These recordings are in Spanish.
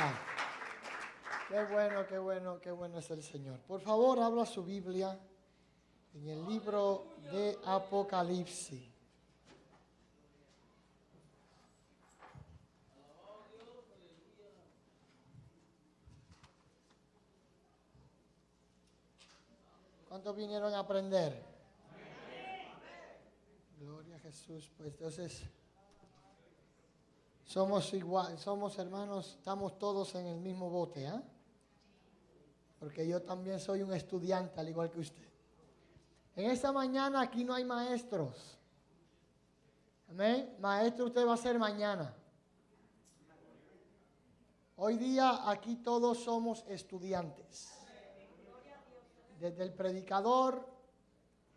Aleluya. Qué bueno, qué bueno, qué bueno es el Señor. Por favor, abra su Biblia en el libro de Apocalipsis. ¿Cuántos vinieron a aprender? Gloria a Jesús. Pues entonces, somos igual, somos hermanos, estamos todos en el mismo bote, ¿ah? Porque yo también soy un estudiante, al igual que usted. En esta mañana aquí no hay maestros. Amén. Maestro usted va a ser mañana. Hoy día aquí todos somos estudiantes. Desde el predicador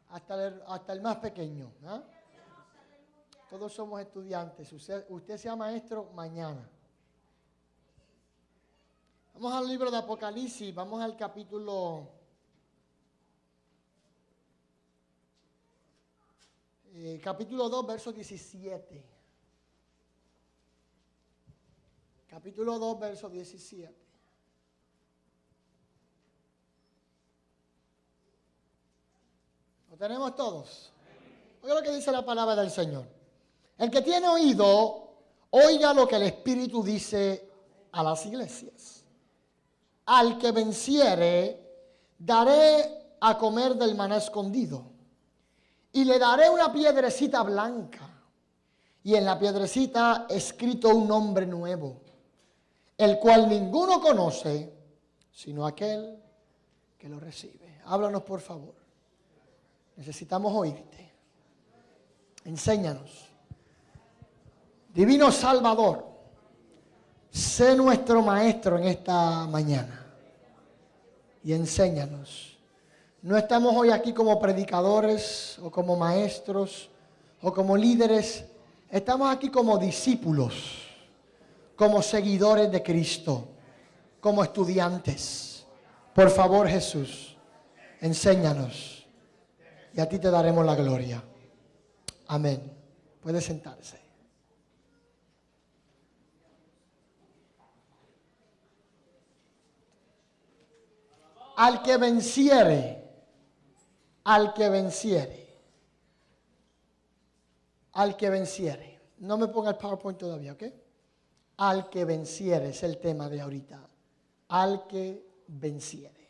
hasta el, hasta el más pequeño. ¿ah? Todos somos estudiantes. Usted, sea maestro mañana. Vamos al libro de Apocalipsis, vamos al capítulo eh, capítulo 2, verso 17. Capítulo 2, verso 17. ¿Lo tenemos todos? Oiga lo que dice la palabra del Señor. El que tiene oído, oiga lo que el Espíritu dice a las iglesias. Al que venciere, daré a comer del maná escondido. Y le daré una piedrecita blanca. Y en la piedrecita escrito un nombre nuevo, el cual ninguno conoce, sino aquel que lo recibe. Háblanos, por favor. Necesitamos oírte. Enséñanos. Divino Salvador, sé nuestro maestro en esta mañana y enséñanos. No estamos hoy aquí como predicadores o como maestros o como líderes. Estamos aquí como discípulos, como seguidores de Cristo, como estudiantes. Por favor, Jesús, enséñanos y a ti te daremos la gloria. Amén. Puede sentarse. Al que venciere, al que venciere, al que venciere. No me ponga el PowerPoint todavía, ¿ok? Al que venciere es el tema de ahorita. Al que venciere.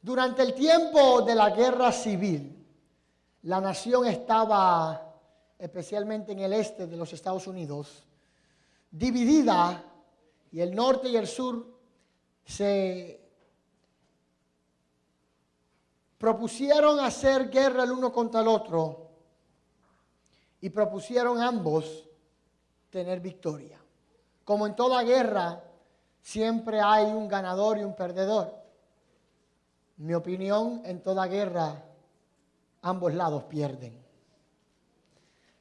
Durante el tiempo de la guerra civil, la nación estaba, especialmente en el este de los Estados Unidos, dividida y el norte y el sur se propusieron hacer guerra el uno contra el otro y propusieron ambos tener victoria. Como en toda guerra, siempre hay un ganador y un perdedor. Mi opinión, en toda guerra, ambos lados pierden.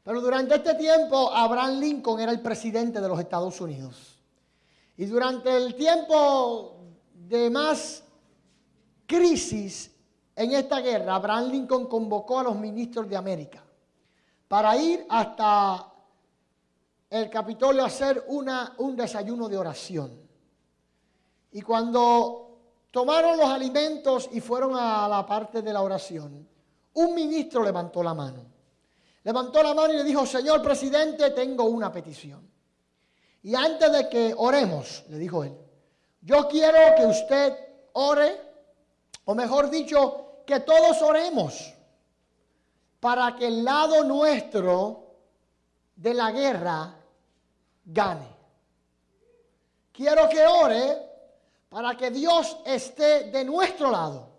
Pero durante este tiempo, Abraham Lincoln era el presidente de los Estados Unidos. Y durante el tiempo de más crisis en esta guerra, Abraham Lincoln convocó a los ministros de América para ir hasta el Capitolio a hacer un desayuno de oración. Y cuando tomaron los alimentos y fueron a la parte de la oración, un ministro levantó la mano. Levantó la mano y le dijo, señor presidente, tengo una petición. Y antes de que oremos, le dijo él, yo quiero que usted ore o mejor dicho, que todos oremos para que el lado nuestro de la guerra gane. Quiero que ore para que Dios esté de nuestro lado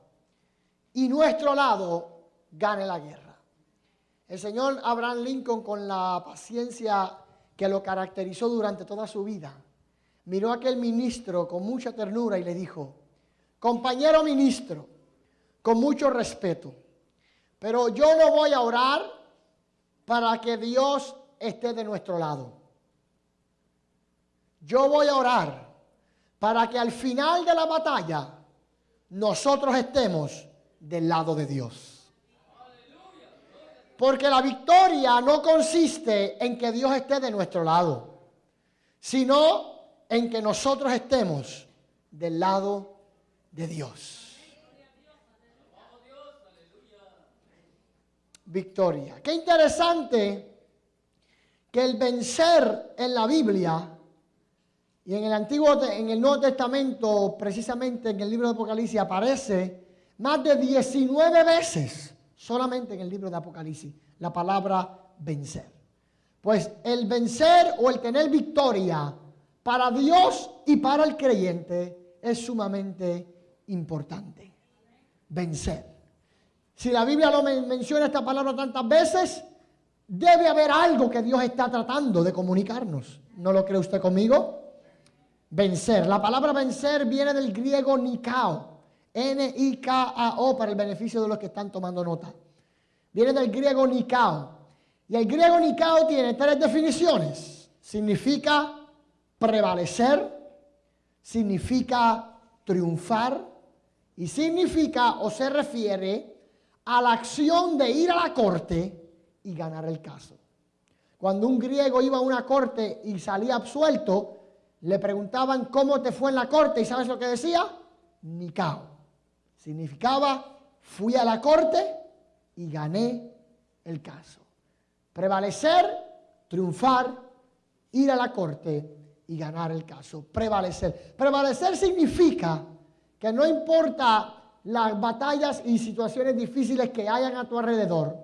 y nuestro lado gane la guerra. El señor Abraham Lincoln, con la paciencia que lo caracterizó durante toda su vida, miró a aquel ministro con mucha ternura y le dijo, compañero ministro, con mucho respeto, pero yo no voy a orar para que Dios esté de nuestro lado. Yo voy a orar para que al final de la batalla nosotros estemos del lado de Dios. Porque la victoria no consiste en que Dios esté de nuestro lado, sino en que nosotros estemos del lado de Dios. Victoria. Qué interesante que el vencer en la Biblia y en el Antiguo, en el Nuevo Testamento, precisamente en el libro de Apocalipsis, aparece más de 19 veces, solamente en el libro de Apocalipsis, la palabra vencer. Pues el vencer o el tener victoria para Dios y para el creyente es sumamente importante. Vencer. Si la Biblia lo menciona esta palabra tantas veces, debe haber algo que Dios está tratando de comunicarnos. ¿No lo cree usted conmigo? Vencer. La palabra vencer viene del griego nikao. N-I-K-A-O para el beneficio de los que están tomando nota. Viene del griego nikao. Y el griego nikao tiene tres definiciones. Significa prevalecer, significa triunfar y significa o se refiere a la acción de ir a la corte y ganar el caso. Cuando un griego iba a una corte y salía absuelto, le preguntaban cómo te fue en la corte y ¿sabes lo que decía? Nikao. Significaba fui a la corte y gané el caso. Prevalecer, triunfar, ir a la corte y ganar el caso. Prevalecer. Prevalecer significa que no importa las batallas y situaciones difíciles que hayan a tu alrededor,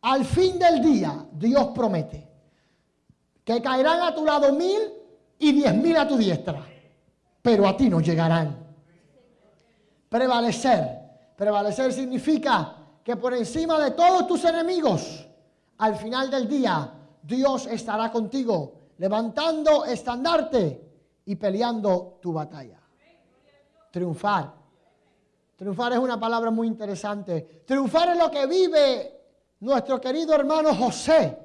al fin del día Dios promete que caerán a tu lado mil y diez mil a tu diestra, pero a ti no llegarán. Prevalecer. Prevalecer significa que por encima de todos tus enemigos, al final del día, Dios estará contigo levantando estandarte y peleando tu batalla. Triunfar. Triunfar es una palabra muy interesante. Triunfar es lo que vive nuestro querido hermano José.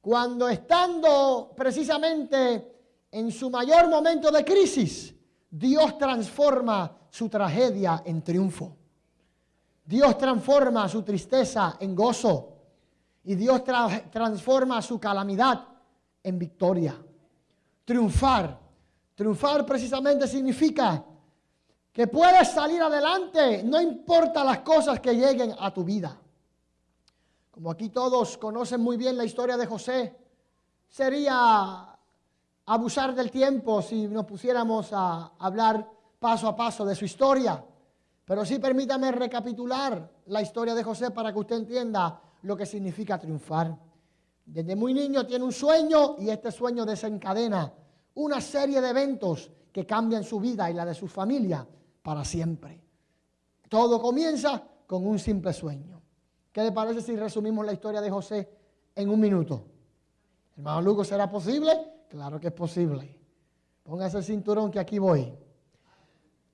Cuando estando precisamente en su mayor momento de crisis, Dios transforma su tragedia en triunfo. Dios transforma su tristeza en gozo. Y Dios transforma su calamidad en victoria. Triunfar. Triunfar precisamente significa que puedes salir adelante, no importa las cosas que lleguen a tu vida. Como aquí todos conocen muy bien la historia de José, sería abusar del tiempo si nos pusiéramos a hablar paso a paso de su historia. Pero sí permítame recapitular la historia de José para que usted entienda lo que significa triunfar. Desde muy niño tiene un sueño y este sueño desencadena una serie de eventos que cambian su vida y la de su familia para siempre. Todo comienza con un simple sueño. ¿Qué le parece si resumimos la historia de José en un minuto? Hermano Lugo, ¿será posible? Claro que es posible. Póngase el cinturón que aquí voy.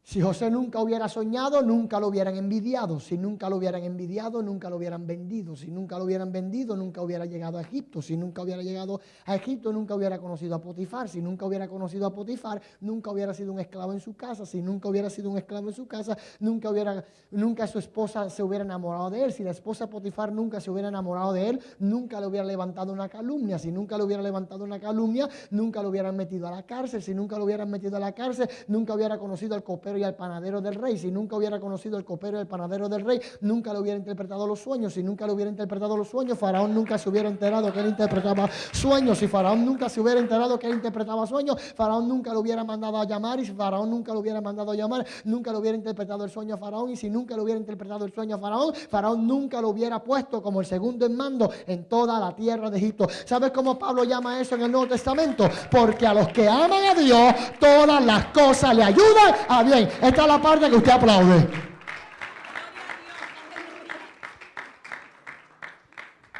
Si José nunca hubiera soñado, nunca lo hubieran envidiado. Si nunca lo hubieran envidiado, nunca lo hubieran vendido. Si nunca lo hubieran vendido, nunca hubiera llegado a Egipto. Si nunca hubiera llegado a Egipto, nunca hubiera conocido a Potifar. Si nunca hubiera conocido a Potifar, nunca hubiera sido un esclavo en su casa. Si nunca hubiera sido un esclavo en su casa, nunca, hubiera, nunca su esposa se hubiera enamorado de él. Si la esposa Potifar nunca se hubiera enamorado de él, nunca le hubiera levantado una calumnia. Si nunca le hubiera levantado una calumnia, nunca lo hubieran metido a la cárcel. Si nunca lo hubieran metido a la cárcel, nunca hubiera conocido al copero y al panadero del rey, si nunca hubiera conocido el copero y el panadero del rey, nunca le hubiera interpretado los sueños, si nunca le hubiera interpretado los sueños, Faraón nunca se hubiera enterado que él interpretaba sueños, si Faraón nunca se hubiera enterado que él interpretaba sueños, Faraón nunca lo hubiera mandado a llamar, y si Faraón nunca lo hubiera mandado a llamar, nunca le hubiera interpretado el sueño a Faraón, y si nunca le hubiera interpretado el sueño a Faraón, Faraón nunca lo hubiera puesto como el segundo en mando en toda la tierra de Egipto. ¿Sabes cómo Pablo llama eso en el Nuevo Testamento? Porque a los que aman a Dios, todas las cosas le ayudan a bien. Esta es la parte que usted aplaude.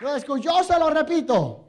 ¿Lo escuchó? Se lo repito.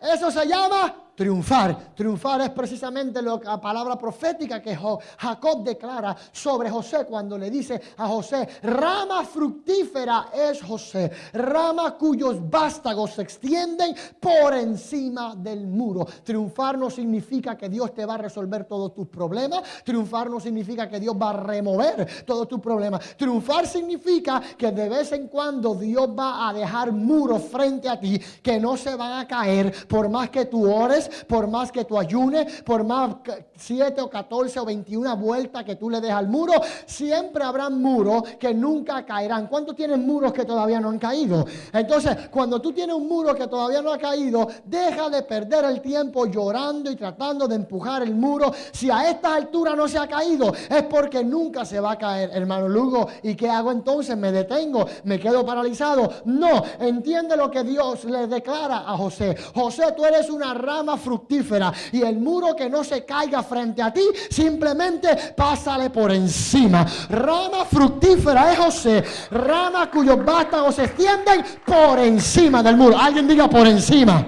Eso se llama triunfar. Triunfar es precisamente la palabra profética que Jacob declara sobre José cuando le dice a José, rama fructífera es José, rama cuyos vástagos se extienden por encima del muro. Triunfar no significa que Dios te va a resolver todos tus problemas, triunfar no significa que Dios va a remover todos tus problemas. Triunfar significa que de vez en cuando Dios va a dejar muros frente a ti que no se van a caer por más que tú ores, por más que tú ayunes, por más 7 o 14 o 21 vueltas que tú le des al muro, siempre habrá muros que nunca caerán. ¿Cuántos tienen muros que todavía no han caído? Entonces, cuando tú tienes un muro que todavía no ha caído, deja de perder el tiempo llorando y tratando de empujar el muro. Si a estas alturas no se ha caído, es porque nunca se va a caer, hermano Lugo. ¿Y qué hago entonces? ¿Me detengo? ¿Me quedo paralizado? No, entiende lo que Dios le declara a José. José, tú eres una rama fructífera y el muro que no se caiga frente a ti, simplemente pásale por encima. Rama fructífera es José, rama cuyos vástagos se extienden por encima del muro. Alguien diga por encima.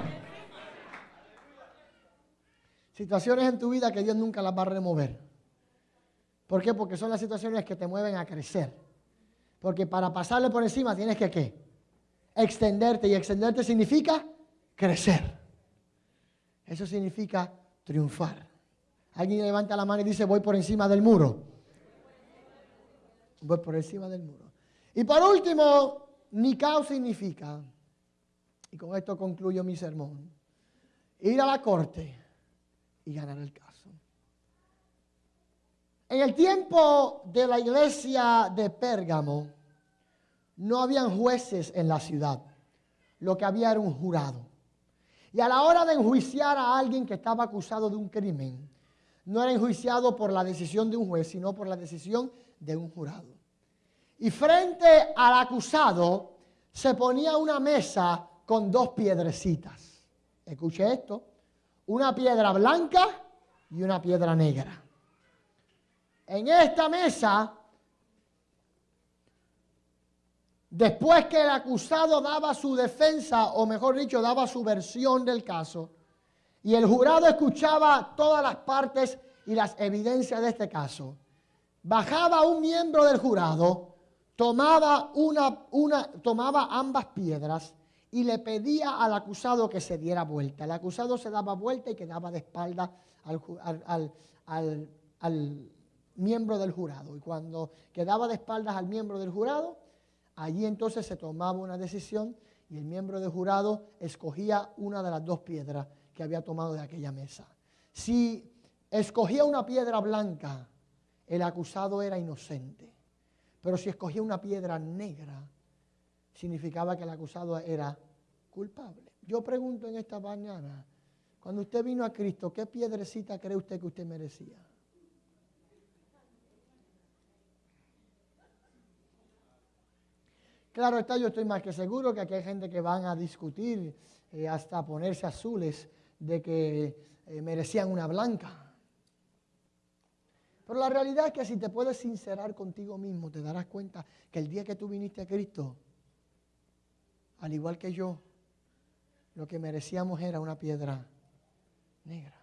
Situaciones en tu vida que Dios nunca las va a remover. ¿Por qué? Porque son las situaciones que te mueven a crecer. Porque para pasarle por encima tienes que qué? Extenderte. Y extenderte significa crecer. Eso significa triunfar. Alguien levanta la mano y dice, voy por encima del muro. Voy por encima del muro. Y por último, Nikao significa, y con esto concluyo mi sermón, ir a la corte y ganar el caso. En el tiempo de la iglesia de Pérgamo, no habían jueces en la ciudad. Lo que había era un jurado. Y a la hora de enjuiciar a alguien que estaba acusado de un crimen, no era enjuiciado por la decisión de un juez, sino por la decisión de un jurado. Y frente al acusado se ponía una mesa con dos piedrecitas. Escuche esto, una piedra blanca y una piedra negra. En esta mesa Después que el acusado daba su defensa, o mejor dicho, daba su versión del caso, y el jurado escuchaba todas las partes y las evidencias de este caso, bajaba un miembro del jurado, tomaba, una, una, tomaba ambas piedras y le pedía al acusado que se diera vuelta. El acusado se daba vuelta y quedaba de espalda al, al miembro del jurado. Y cuando quedaba de espaldas al miembro del jurado, Allí entonces se tomaba una decisión y el miembro del jurado escogía una de las dos piedras que había tomado de aquella mesa. Si escogía una piedra blanca, el acusado era inocente. Pero si escogía una piedra negra, significaba que el acusado era culpable. Yo pregunto en esta mañana, cuando usted vino a Cristo, ¿qué piedrecita cree usted que usted merecía? Claro está, yo estoy más que seguro que aquí hay gente que van a discutir eh, hasta ponerse azules de que eh, merecían una blanca. Pero la realidad es que si te puedes sincerar contigo mismo, te darás cuenta que el día que tú viniste a Cristo, al igual que yo, lo que merecíamos era una piedra negra.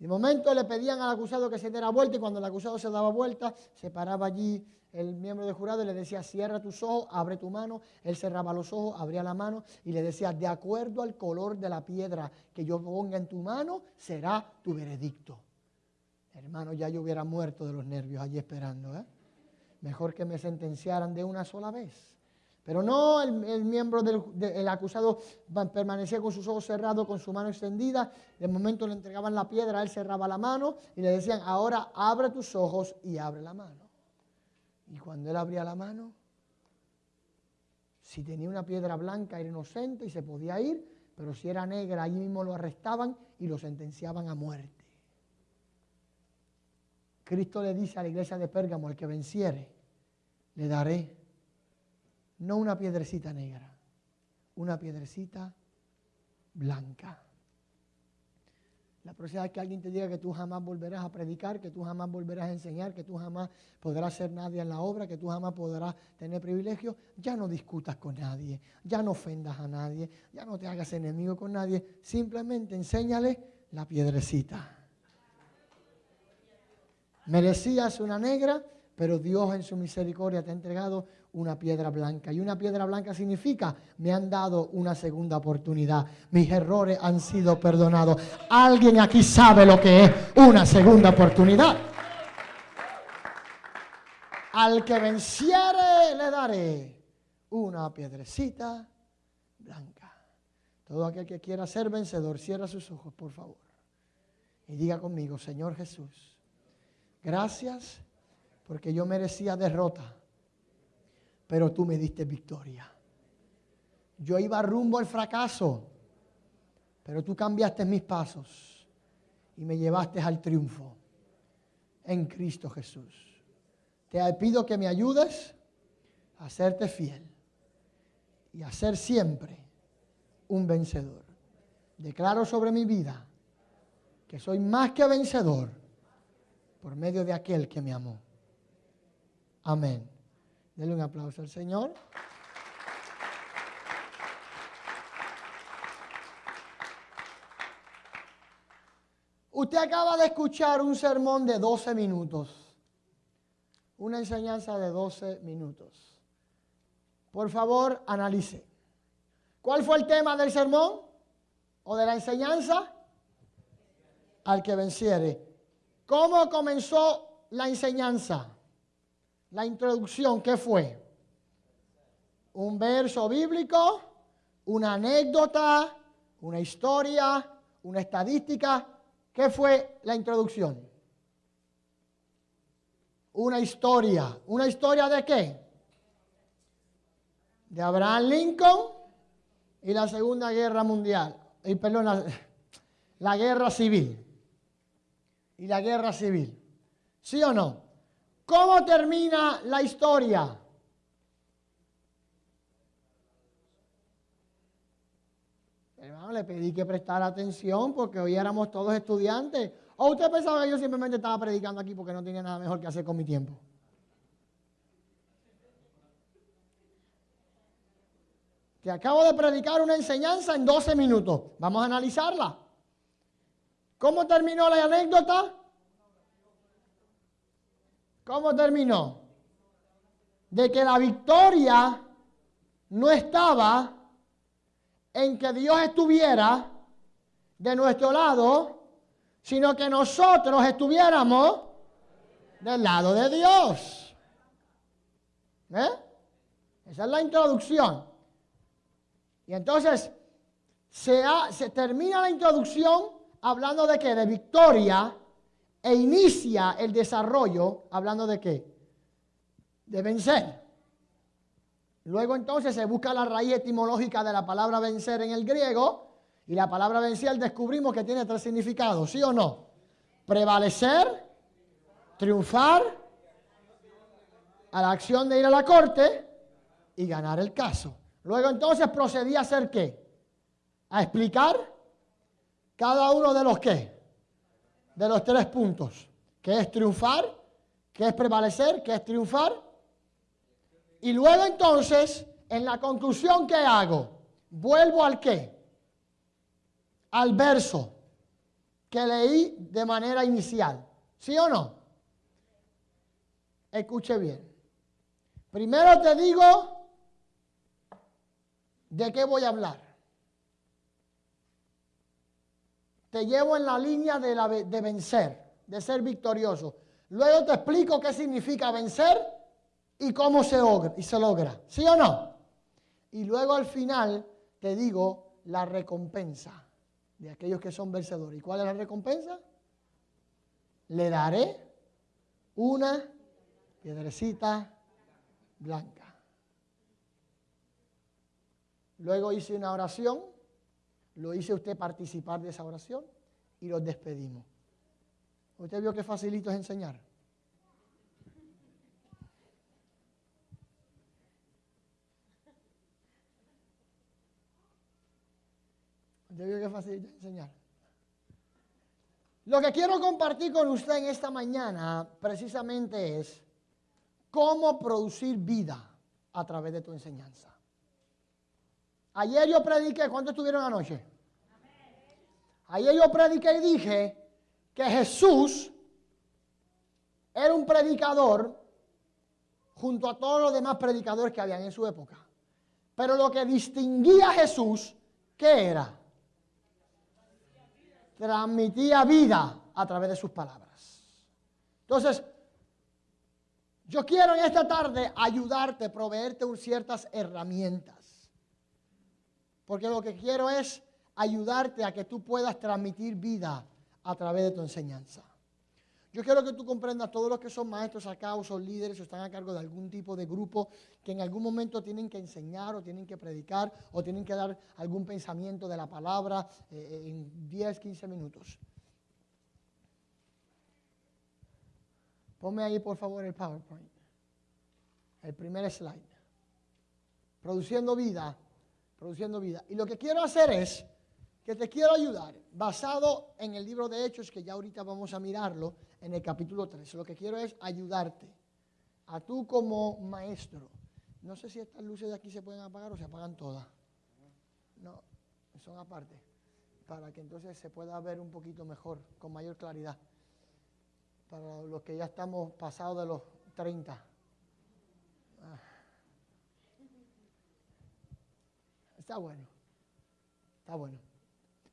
De momento le pedían al acusado que se diera vuelta y cuando el acusado se daba vuelta, se paraba allí el miembro del jurado y le decía, cierra tus ojos, abre tu mano. Él cerraba los ojos, abría la mano y le decía, de acuerdo al color de la piedra que yo ponga en tu mano, será tu veredicto. Hermano, ya yo hubiera muerto de los nervios allí esperando. ¿eh? Mejor que me sentenciaran de una sola vez. Pero no, el, miembro del acusado permanecía con sus ojos cerrados, con su mano extendida. De momento le entregaban la piedra, él cerraba la mano y le decían, ahora abre tus ojos y abre la mano. Y cuando él abría la mano, si tenía una piedra blanca era inocente y se podía ir, pero si era negra, allí mismo lo arrestaban y lo sentenciaban a muerte. Cristo le dice a la iglesia de Pérgamo, al que venciere, le daré no una piedrecita negra, una piedrecita blanca. La próxima vez que alguien te diga que tú jamás volverás a predicar, que tú jamás volverás a enseñar, que tú jamás podrás ser nadie en la obra, que tú jamás podrás tener privilegio, ya no discutas con nadie, ya no ofendas a nadie, ya no te hagas enemigo con nadie, simplemente enséñale la piedrecita. Merecías una negra, pero Dios en su misericordia te ha entregado una piedra blanca. Y una piedra blanca significa, me han dado una segunda oportunidad. Mis errores han sido perdonados. Alguien aquí sabe lo que es una segunda oportunidad. Al que venciere le daré una piedrecita blanca. Todo aquel que quiera ser vencedor, cierra sus ojos, por favor. Y diga conmigo, Señor Jesús, gracias porque yo merecía derrota pero tú me diste victoria. Yo iba rumbo al fracaso, pero tú cambiaste mis pasos y me llevaste al triunfo en Cristo Jesús. Te pido que me ayudes a serte fiel y a ser siempre un vencedor. Declaro sobre mi vida que soy más que vencedor por medio de aquel que me amó. Amén. Denle un aplauso al Señor. Usted acaba de escuchar un sermón de 12 minutos. Una enseñanza de 12 minutos. Por favor, analice. ¿Cuál fue el tema del sermón o de la enseñanza? Al que venciere. ¿Cómo comenzó la enseñanza? La introducción, ¿qué fue? Un verso bíblico, una anécdota, una historia, una estadística. ¿Qué fue la introducción? Una historia. ¿Una historia de qué? De Abraham Lincoln y la Segunda Guerra Mundial. Y perdón, la, la guerra civil. Y la guerra civil. ¿Sí o no? ¿Cómo termina la historia? Hermano, le pedí que prestara atención porque hoy éramos todos estudiantes. ¿O usted pensaba que yo simplemente estaba predicando aquí porque no tenía nada mejor que hacer con mi tiempo? Te acabo de predicar una enseñanza en 12 minutos. Vamos a analizarla. ¿Cómo terminó la anécdota? ¿Cómo terminó? De que la victoria no estaba en que Dios estuviera de nuestro lado, sino que nosotros estuviéramos del lado de Dios. ¿Eh? Esa es la introducción. Y entonces se, se termina la introducción hablando de que de victoria e inicia el desarrollo hablando de qué? De vencer. Luego entonces se busca la raíz etimológica de la palabra vencer en el griego y la palabra vencer descubrimos que tiene tres significados, ¿sí o no? Prevalecer, triunfar, a la acción de ir a la corte y ganar el caso. Luego entonces procedí a hacer qué? A explicar cada uno de los qué? De los tres puntos, que es triunfar, que es prevalecer, que es triunfar. Y luego entonces, en la conclusión que hago, vuelvo al qué? Al verso que leí de manera inicial. ¿Sí o no? Escuche bien. Primero te digo de qué voy a hablar. Te llevo en la línea de, vencer, de ser victorioso. Luego te explico qué significa vencer y cómo se se logra. ¿Sí o no? Y luego al final te digo la recompensa de aquellos que son vencedores. ¿Y cuál es la recompensa? Le daré una piedrecita blanca. Luego hice una oración lo hice usted participar de esa oración y los despedimos. ¿Usted vio qué facilito es enseñar? ¿Usted vio qué facilito es enseñar? Lo que quiero compartir con usted en esta mañana precisamente es cómo producir vida a través de tu enseñanza. Ayer yo prediqué, ¿cuántos estuvieron anoche? Ayer yo prediqué y dije que Jesús era un predicador junto a todos los demás predicadores que habían en su época. Pero lo que distinguía a Jesús, ¿qué era? Transmitía vida a través de sus palabras. Entonces, yo quiero en esta tarde ayudarte, proveerte ciertas herramientas. Porque lo que quiero es ayudarte a que tú puedas transmitir vida a través de tu enseñanza. Yo quiero que tú comprendas todos los que son maestros acá o son líderes o están a cargo de algún tipo de grupo que en algún momento tienen que enseñar o tienen que predicar o tienen que dar algún pensamiento de la palabra eh, en 10, 15 minutos. Ponme ahí por favor el PowerPoint. El primer slide. Produciendo vida, produciendo vida. Y lo que quiero hacer es que te quiero ayudar, basado en el libro de Hechos, que ya ahorita vamos a mirarlo, en el capítulo 3. Lo que quiero es ayudarte, a tú como maestro. No sé si estas luces de aquí se pueden apagar o se apagan todas. No, son aparte, para que entonces se pueda ver un poquito mejor, con mayor claridad. Para los que ya estamos pasados de los 30. Ah. Está bueno, está bueno.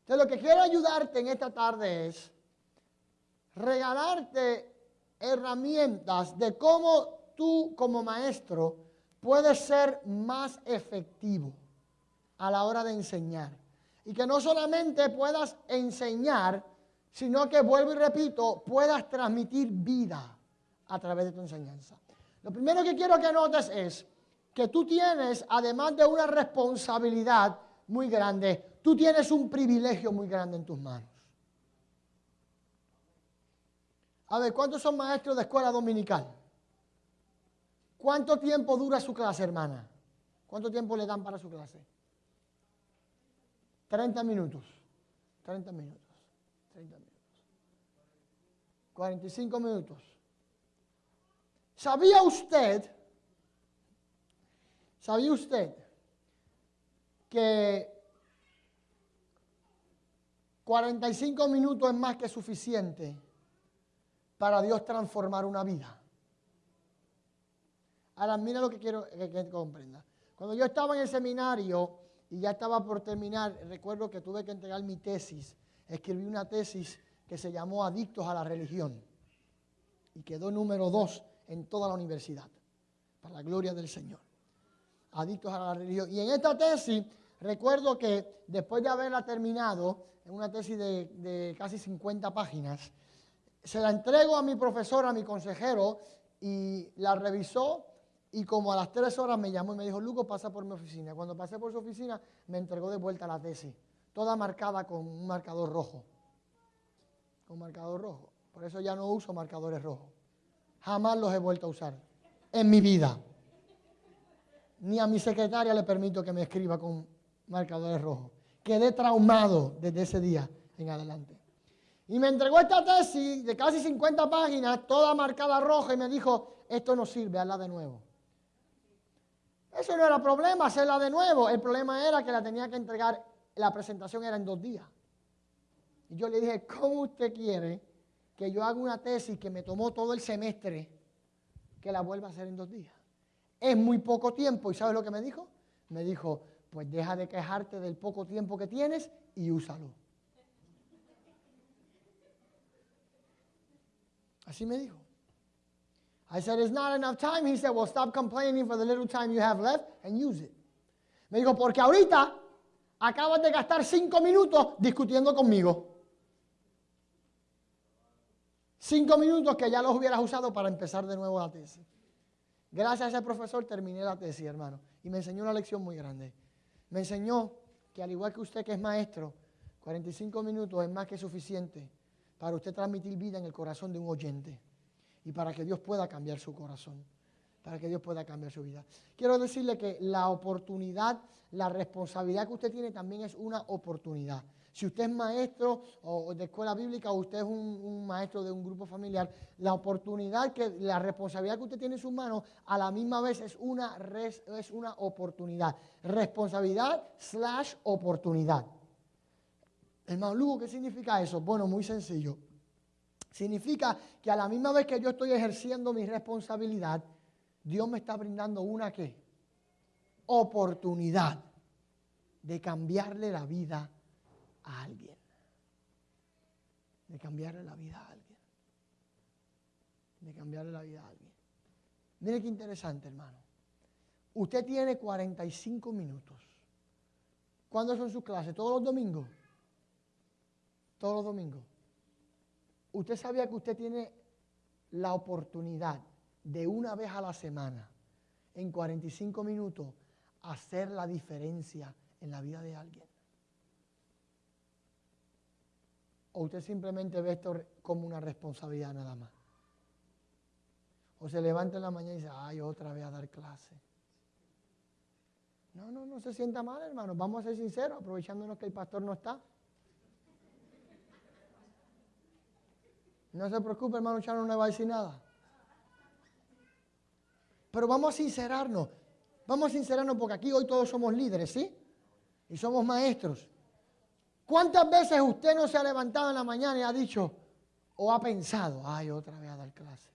Entonces lo que quiero ayudarte en esta tarde es regalarte herramientas de cómo tú como maestro puedes ser más efectivo a la hora de enseñar. Y que no solamente puedas enseñar, sino que, vuelvo y repito, puedas transmitir vida a través de tu enseñanza. Lo primero que quiero que notes es que tú tienes, además de una responsabilidad muy grande, tú tienes un privilegio muy grande en tus manos. A ver, ¿cuántos son maestros de escuela dominical? ¿Cuánto tiempo dura su clase, hermana? ¿Cuánto tiempo le dan para su clase? 30 minutos. 30 minutos. 30 minutos. 45 minutos. ¿Sabía usted? ¿Sabía usted que 45 minutos es más que suficiente para Dios transformar una vida. Ahora, mira lo que quiero que, comprenda. Cuando yo estaba en el seminario y ya estaba por terminar, recuerdo que tuve que entregar mi tesis. Escribí una tesis que se llamó Adictos a la Religión y quedó número dos en toda la universidad, para la gloria del Señor. Adictos a la religión. Y en esta tesis, recuerdo que después de haberla terminado, en una tesis de, casi 50 páginas. Se la entrego a mi profesor, a mi consejero, y la revisó y como a las tres horas me llamó y me dijo, Luco, pasa por mi oficina. Cuando pasé por su oficina, me entregó de vuelta la tesis, toda marcada con un marcador rojo. Con marcador rojo. Por eso ya no uso marcadores rojos. Jamás los he vuelto a usar en mi vida. Ni a mi secretaria le permito que me escriba con marcadores rojos quedé traumado desde ese día en adelante. Y me entregó esta tesis de casi 50 páginas, toda marcada roja, y me dijo, esto no sirve, hazla de nuevo. Eso no era problema, hacerla de nuevo. El problema era que la tenía que entregar, la presentación era en dos días. Y yo le dije, ¿cómo usted quiere que yo haga una tesis que me tomó todo el semestre, que la vuelva a hacer en dos días? Es muy poco tiempo. ¿Y sabes lo que me dijo? Me dijo, pues deja de quejarte del poco tiempo que tienes y úsalo. Así me dijo. I said, it's not enough time. He said, well, stop complaining for the little time you have left and use it. Me dijo, porque ahorita acabas de gastar cinco minutos discutiendo conmigo. Cinco minutos que ya los hubieras usado para empezar de nuevo la tesis. Gracias a ese profesor terminé la tesis, hermano. Y me enseñó una lección muy grande. Me enseñó que al igual que usted que es maestro, 45 minutos es más que suficiente para usted transmitir vida en el corazón de un oyente y para que Dios pueda cambiar su corazón, para que Dios pueda cambiar su vida. Quiero decirle que la oportunidad, la responsabilidad que usted tiene también es una oportunidad. Si usted es maestro de escuela bíblica o usted es un, maestro de un grupo familiar, la oportunidad, que la responsabilidad que usted tiene en sus manos, a la misma vez es una, es una oportunidad. Responsabilidad slash oportunidad. Hermano Lugo, ¿qué significa eso? Bueno, muy sencillo. Significa que a la misma vez que yo estoy ejerciendo mi responsabilidad, Dios me está brindando una qué? Oportunidad de cambiarle la vida a alguien. De cambiarle la vida a alguien. De cambiarle la vida a alguien. Mire qué interesante, hermano. Usted tiene 45 minutos. ¿Cuándo son sus clases? ¿Todos los domingos? Todos los domingos. Usted sabía que usted tiene la oportunidad de una vez a la semana, en 45 minutos, hacer la diferencia en la vida de alguien. ¿O usted simplemente ve esto como una responsabilidad nada más? O se levanta en la mañana y dice, ay, otra vez a dar clase. No, no, no se sienta mal, hermano. Vamos a ser sinceros, aprovechándonos que el pastor no está. No se preocupe, hermano Chano, no le va a decir nada. Pero vamos a sincerarnos. Vamos a sincerarnos porque aquí hoy todos somos líderes, ¿sí? Y somos maestros. ¿Cuántas veces usted no se ha levantado en la mañana y ha dicho o ha pensado, ay, otra vez a dar clase?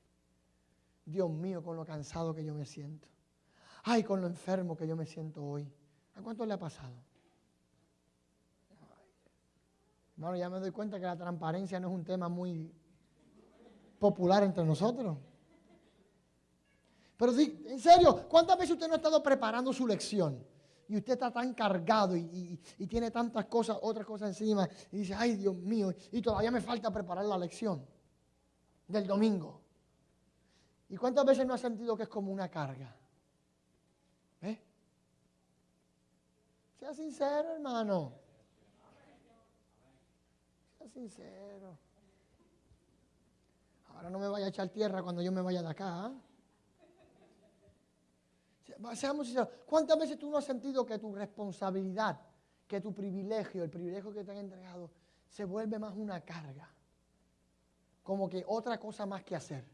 Dios mío, con lo cansado que yo me siento. Ay, con lo enfermo que yo me siento hoy. ¿A cuánto le ha pasado? Hermano, ya me doy cuenta que la transparencia no es un tema muy popular entre nosotros. Pero en serio, ¿cuántas veces usted no ha estado preparando su lección? Y usted está tan cargado y, tiene tantas cosas, otras cosas encima, y dice, ay Dios mío, y todavía me falta preparar la lección del domingo. ¿Y cuántas veces no ha sentido que es como una carga? ¿Eh? Sea sincero, hermano. Sea sincero. Ahora no me vaya a echar tierra cuando yo me vaya de acá. ¿ah? Seamos sinceros, ¿cuántas veces tú no has sentido que tu responsabilidad, que tu privilegio, el privilegio que te han entregado, se vuelve más una carga? Como que otra cosa más que hacer.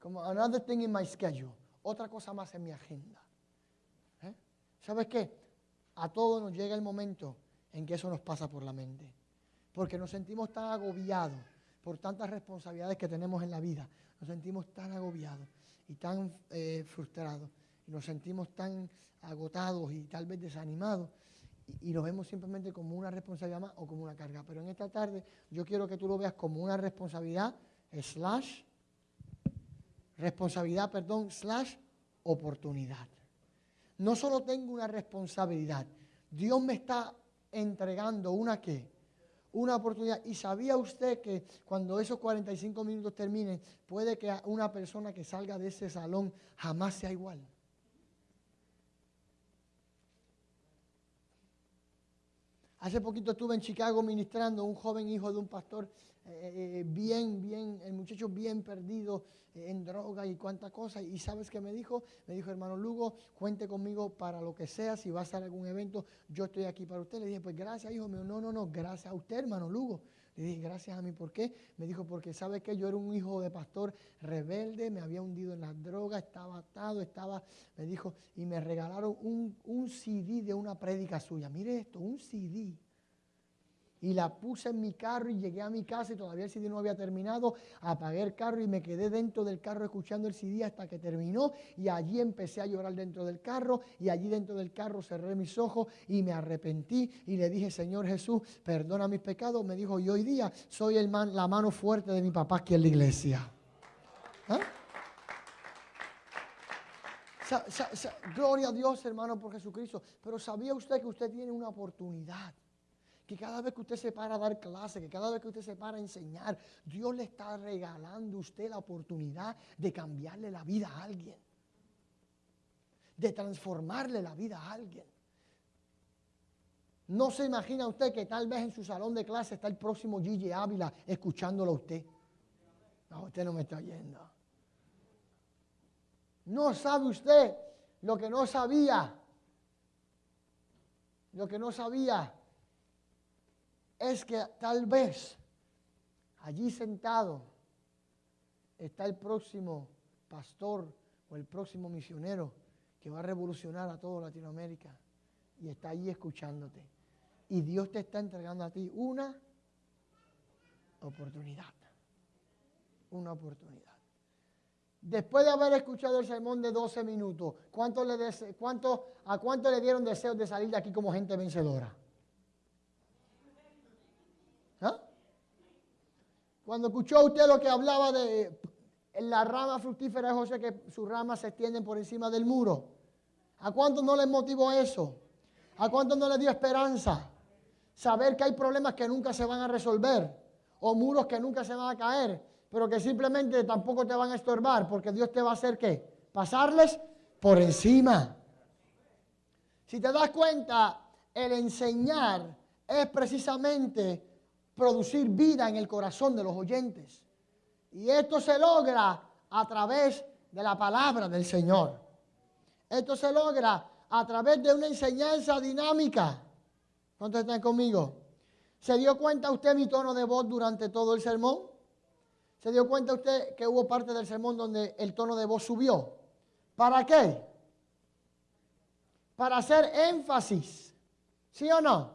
Como another thing in my schedule. Otra cosa más en mi agenda. ¿Eh? ¿Sabes qué? A todos nos llega el momento en que eso nos pasa por la mente. Porque nos sentimos tan agobiados por tantas responsabilidades que tenemos en la vida. Nos sentimos tan agobiados y tan eh, frustrados nos sentimos tan agotados y tal vez desanimados y, lo vemos simplemente como una responsabilidad más o como una carga. Pero en esta tarde yo quiero que tú lo veas como una responsabilidad slash, responsabilidad, perdón, slash oportunidad. No solo tengo una responsabilidad, Dios me está entregando una qué? Una oportunidad. Y sabía usted que cuando esos 45 minutos terminen, puede que una persona que salga de ese salón jamás sea igual. Hace poquito estuve en Chicago ministrando un joven hijo de un pastor eh, eh, bien, bien, el muchacho bien perdido eh, en droga y cuánta cosa. Y sabes qué me dijo? Me dijo, hermano Lugo, cuente conmigo para lo que sea, si va a estar algún evento, yo estoy aquí para usted. Le dije, pues gracias, hijo mío. No, no, no, gracias a usted, hermano Lugo. Le dije, gracias a mí, ¿por qué? Me dijo, porque sabe que yo era un hijo de pastor rebelde, me había hundido en las drogas, estaba atado, estaba, me dijo, y me regalaron un, un CD de una prédica suya. Mire esto, un CD y la puse en mi carro y llegué a mi casa y todavía el CD no había terminado. Apagué el carro y me quedé dentro del carro escuchando el CD hasta que terminó y allí empecé a llorar dentro del carro y allí dentro del carro cerré mis ojos y me arrepentí y le dije, Señor Jesús, perdona mis pecados. Me dijo, y hoy día soy la mano fuerte de mi papá aquí en la iglesia. ¿Ah? gloria a Dios, hermano, por Jesucristo. Pero ¿sabía usted que usted tiene una oportunidad? Que cada vez que usted se para a dar clase, que cada vez que usted se para a enseñar, Dios le está regalando a usted la oportunidad de cambiarle la vida a alguien, de transformarle la vida a alguien. No se imagina usted que tal vez en su salón de clase está el próximo Gigi Ávila escuchándolo a usted. No, usted no me está oyendo. No sabe usted lo que no sabía. Lo que no sabía es que tal vez allí sentado está el próximo pastor o el próximo misionero que va a revolucionar a toda Latinoamérica y está allí escuchándote. Y Dios te está entregando a ti una oportunidad. Una oportunidad. Después de haber escuchado el sermón de 12 minutos, ¿cuánto le cuánto, ¿a cuánto le dieron deseos de salir de aquí como gente vencedora? ¿Ah? Cuando escuchó usted lo que hablaba de la rama fructífera de José, que sus ramas se extienden por encima del muro. ¿A cuánto no les motivó eso? ¿A cuánto no les dio esperanza? Saber que hay problemas que nunca se van a resolver o muros que nunca se van a caer pero que simplemente tampoco te van a estorbar, porque Dios te va a hacer qué? Pasarles por encima. Si te das cuenta, el enseñar es precisamente producir vida en el corazón de los oyentes. Y esto se logra a través de la palabra del Señor. Esto se logra a través de una enseñanza dinámica. ¿Cuántos están conmigo? ¿Se dio cuenta usted mi tono de voz durante todo el sermón? ¿Se dio cuenta usted que hubo parte del sermón donde el tono de voz subió? ¿Para qué? Para hacer énfasis. ¿Sí o no?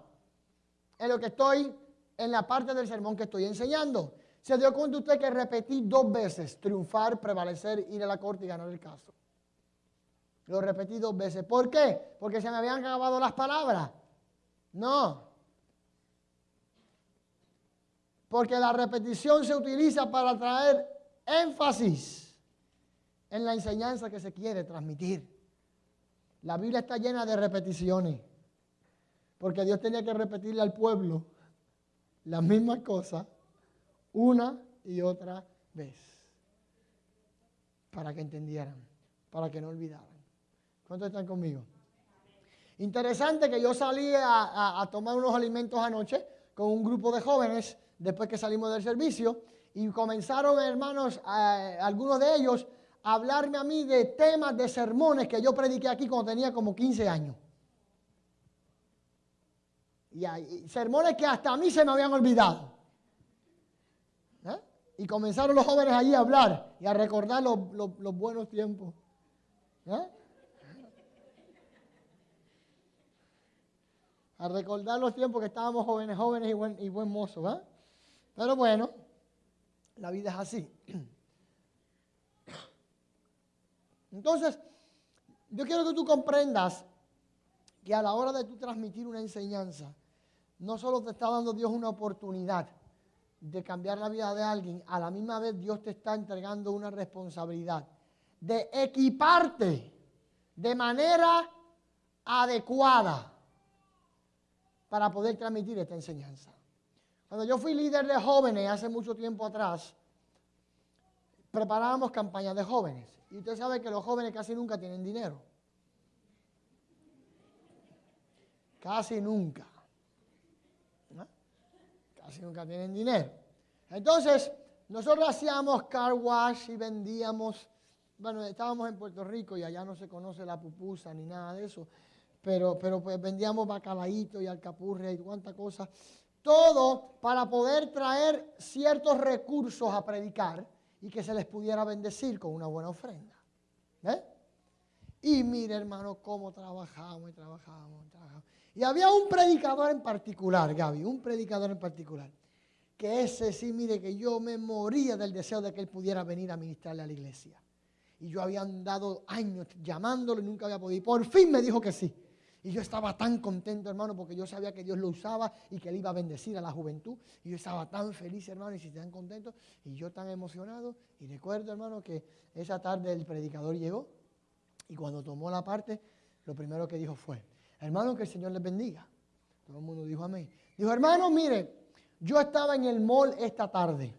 En lo que estoy, en la parte del sermón que estoy enseñando. ¿Se dio cuenta usted que repetí dos veces triunfar, prevalecer, ir a la corte y ganar el caso? Lo repetí dos veces. ¿Por qué? Porque se me habían acabado las palabras. No. Porque la repetición se utiliza para traer énfasis en la enseñanza que se quiere transmitir. La Biblia está llena de repeticiones. Porque Dios tenía que repetirle al pueblo las mismas cosas una y otra vez. Para que entendieran, para que no olvidaran. ¿Cuántos están conmigo? Interesante que yo salí a, a tomar unos alimentos anoche con un grupo de jóvenes después que salimos del servicio, y comenzaron, hermanos, algunos de ellos, a hablarme a mí de temas de sermones que yo prediqué aquí cuando tenía como 15 años. Y, sermones que hasta a mí se me habían olvidado. ¿Eh? Y comenzaron los jóvenes allí a hablar y a recordar los, buenos tiempos. ¿Eh? A recordar los tiempos que estábamos jóvenes, jóvenes y buen, y buen mozo. ¿eh? Pero bueno, la vida es así. Entonces, yo quiero que tú comprendas que a la hora de tú transmitir una enseñanza, no solo te está dando Dios una oportunidad de cambiar la vida de alguien, a la misma vez Dios te está entregando una responsabilidad de equiparte de manera adecuada para poder transmitir esta enseñanza. Cuando yo fui líder de jóvenes hace mucho tiempo atrás, preparábamos campañas de jóvenes. Y usted sabe que los jóvenes casi nunca tienen dinero. Casi nunca. Casi nunca tienen dinero. Entonces, nosotros hacíamos car wash y vendíamos, bueno, estábamos en Puerto Rico y allá no se conoce la pupusa ni nada de eso, pero, pero pues vendíamos bacalaíto y alcapurria y cuánta cosa todo para poder traer ciertos recursos a predicar y que se les pudiera bendecir con una buena ofrenda. Y mire, hermano, cómo trabajamos y trabajamos y trabajamos. Y había un predicador en particular, Gaby, un predicador en particular, que ese sí, mire, que yo me moría del deseo de que él pudiera venir a ministrarle a la iglesia. Y yo había andado años llamándolo y nunca había podido. Y por fin me dijo que sí. Y yo estaba tan contento, hermano, porque yo sabía que Dios lo usaba y que Él iba a bendecir a la juventud. Y yo estaba tan feliz, hermano, y si están contentos, y yo tan emocionado. Y recuerdo, hermano, que esa tarde el predicador llegó y cuando tomó la parte, lo primero que dijo fue, hermano, que el Señor les bendiga. Todo el mundo dijo amén. Dijo, hermano, mire, yo estaba en el mall esta tarde.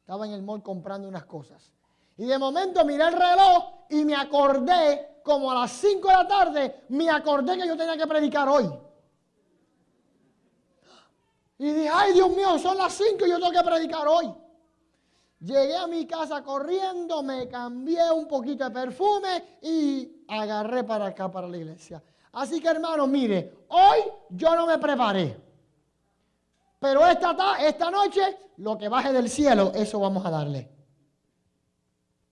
Estaba en el mall comprando unas cosas. Y de momento miré el reloj y me acordé como a las 5 de la tarde, me acordé que yo tenía que predicar hoy. Y dije, ay Dios mío, son las 5 y yo tengo que predicar hoy. Llegué a mi casa corriendo, me cambié un poquito de perfume y agarré para acá, para la iglesia. Así que hermano, mire, hoy yo no me preparé. Pero esta, ta- esta noche, lo que baje del cielo, eso vamos a darle.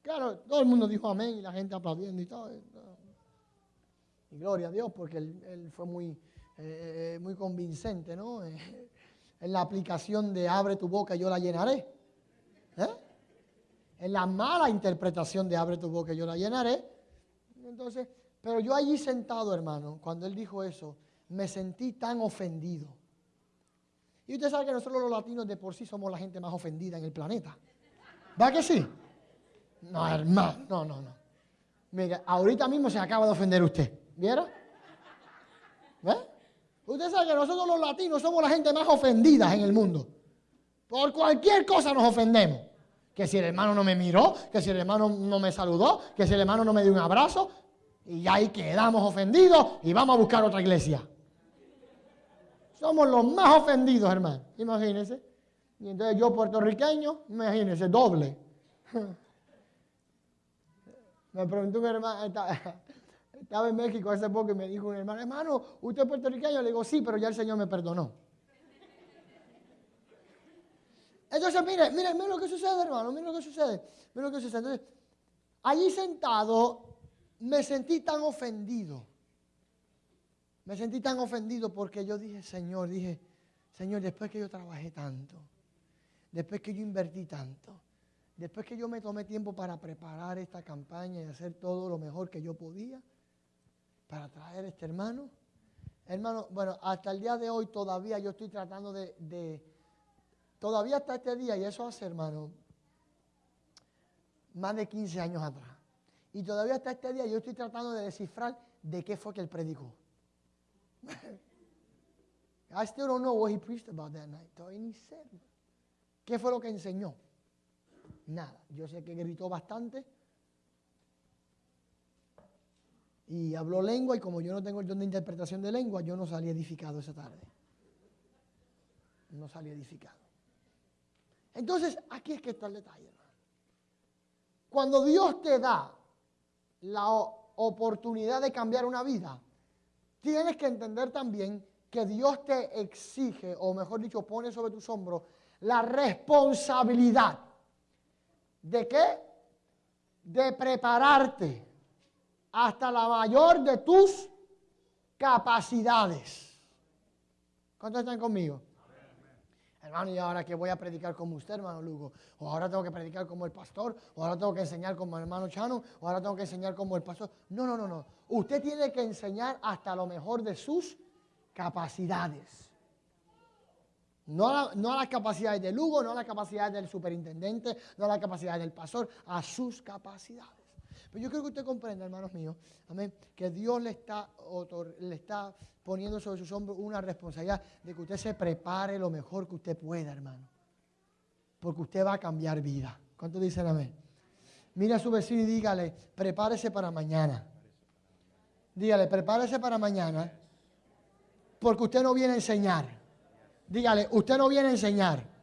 Claro, todo el mundo dijo amén y la gente aplaudiendo y todo. Y gloria a Dios, porque él, fue muy, eh, muy convincente, ¿no? Eh, en la aplicación de abre tu boca y yo la llenaré. ¿Eh? En la mala interpretación de abre tu boca y yo la llenaré. Entonces, pero yo allí sentado, hermano, cuando él dijo eso, me sentí tan ofendido. Y usted sabe que nosotros los latinos de por sí somos la gente más ofendida en el planeta. ¿Va que sí? No, hermano, no, no, no. Mira, ahorita mismo se acaba de ofender usted. ¿Viera? ¿Ve? Usted sabe que nosotros los latinos somos la gente más ofendida en el mundo. Por cualquier cosa nos ofendemos. Que si el hermano no me miró, que si el hermano no me saludó, que si el hermano no me dio un abrazo. Y ahí quedamos ofendidos y vamos a buscar otra iglesia. Somos los más ofendidos, hermano. Imagínense. Y entonces yo puertorriqueño, imagínense, doble. Me preguntó un hermano, estaba, en México hace poco y me dijo un hermano, hermano, ¿usted es puertorriqueño? Le digo, sí, pero ya el Señor me perdonó. Entonces, mire, mire, mire lo que sucede, hermano, mire lo que sucede, mire lo que sucede. Entonces, allí sentado me sentí tan ofendido. Me sentí tan ofendido porque yo dije, Señor, dije, Señor, después que yo trabajé tanto, después que yo invertí tanto, después que yo me tomé tiempo para preparar esta campaña y hacer todo lo mejor que yo podía para traer a este hermano, hermano, bueno, hasta el día de hoy todavía yo estoy tratando de, de todavía hasta este día, y eso hace, hermano, más de 15 años atrás. Y todavía hasta este día yo estoy tratando de descifrar de qué fue que él predicó. I still don't know what he preached about that night. Todavía ni sé. ¿Qué fue lo que enseñó? Nada. Yo sé que gritó bastante. Y habló lengua y como yo no tengo el don de interpretación de lengua, yo no salí edificado esa tarde. No salí edificado. Entonces, aquí es que está el detalle. Cuando Dios te da la oportunidad de cambiar una vida, tienes que entender también que Dios te exige, o mejor dicho, pone sobre tus hombros la responsabilidad. ¿De qué? De prepararte hasta la mayor de tus capacidades. ¿Cuántos están conmigo? Hermano, y ahora que voy a predicar como usted, hermano Lugo, o ahora tengo que predicar como el pastor, o ahora tengo que enseñar como el hermano Chano, o ahora tengo que enseñar como el pastor. No, no, no, no. Usted tiene que enseñar hasta lo mejor de sus capacidades. No no a las capacidades de Lugo, no a las capacidades del superintendente, no a las capacidades del pastor, a sus capacidades. Pero yo creo que usted comprenda, hermanos míos, amén, que Dios le está, le está poniendo sobre sus hombros una responsabilidad de que usted se prepare lo mejor que usted pueda, hermano. Porque usted va a cambiar vida. ¿Cuántos dicen amén? Mira a su vecino y dígale, prepárese para mañana. Dígale, prepárese para mañana, porque usted no viene a enseñar. Dígale, usted no viene a enseñar.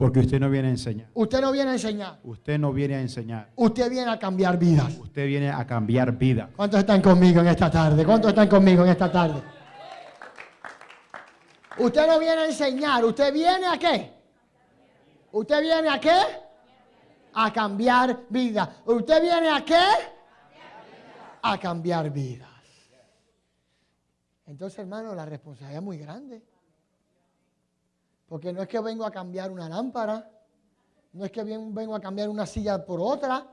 Porque usted no viene a enseñar. Usted no viene a enseñar. Usted no viene a enseñar. Usted viene a cambiar vidas. Usted viene a cambiar vida. ¿Cuántos están conmigo en esta tarde? ¿Cuántos están conmigo en esta tarde? Usted no viene a enseñar, usted viene a qué? ¿Usted viene a qué? A cambiar vidas. ¿Usted viene a qué? A cambiar vidas. Entonces, hermano, la responsabilidad es muy grande. Porque no es que vengo a cambiar una lámpara, no es que vengo a cambiar una silla por otra.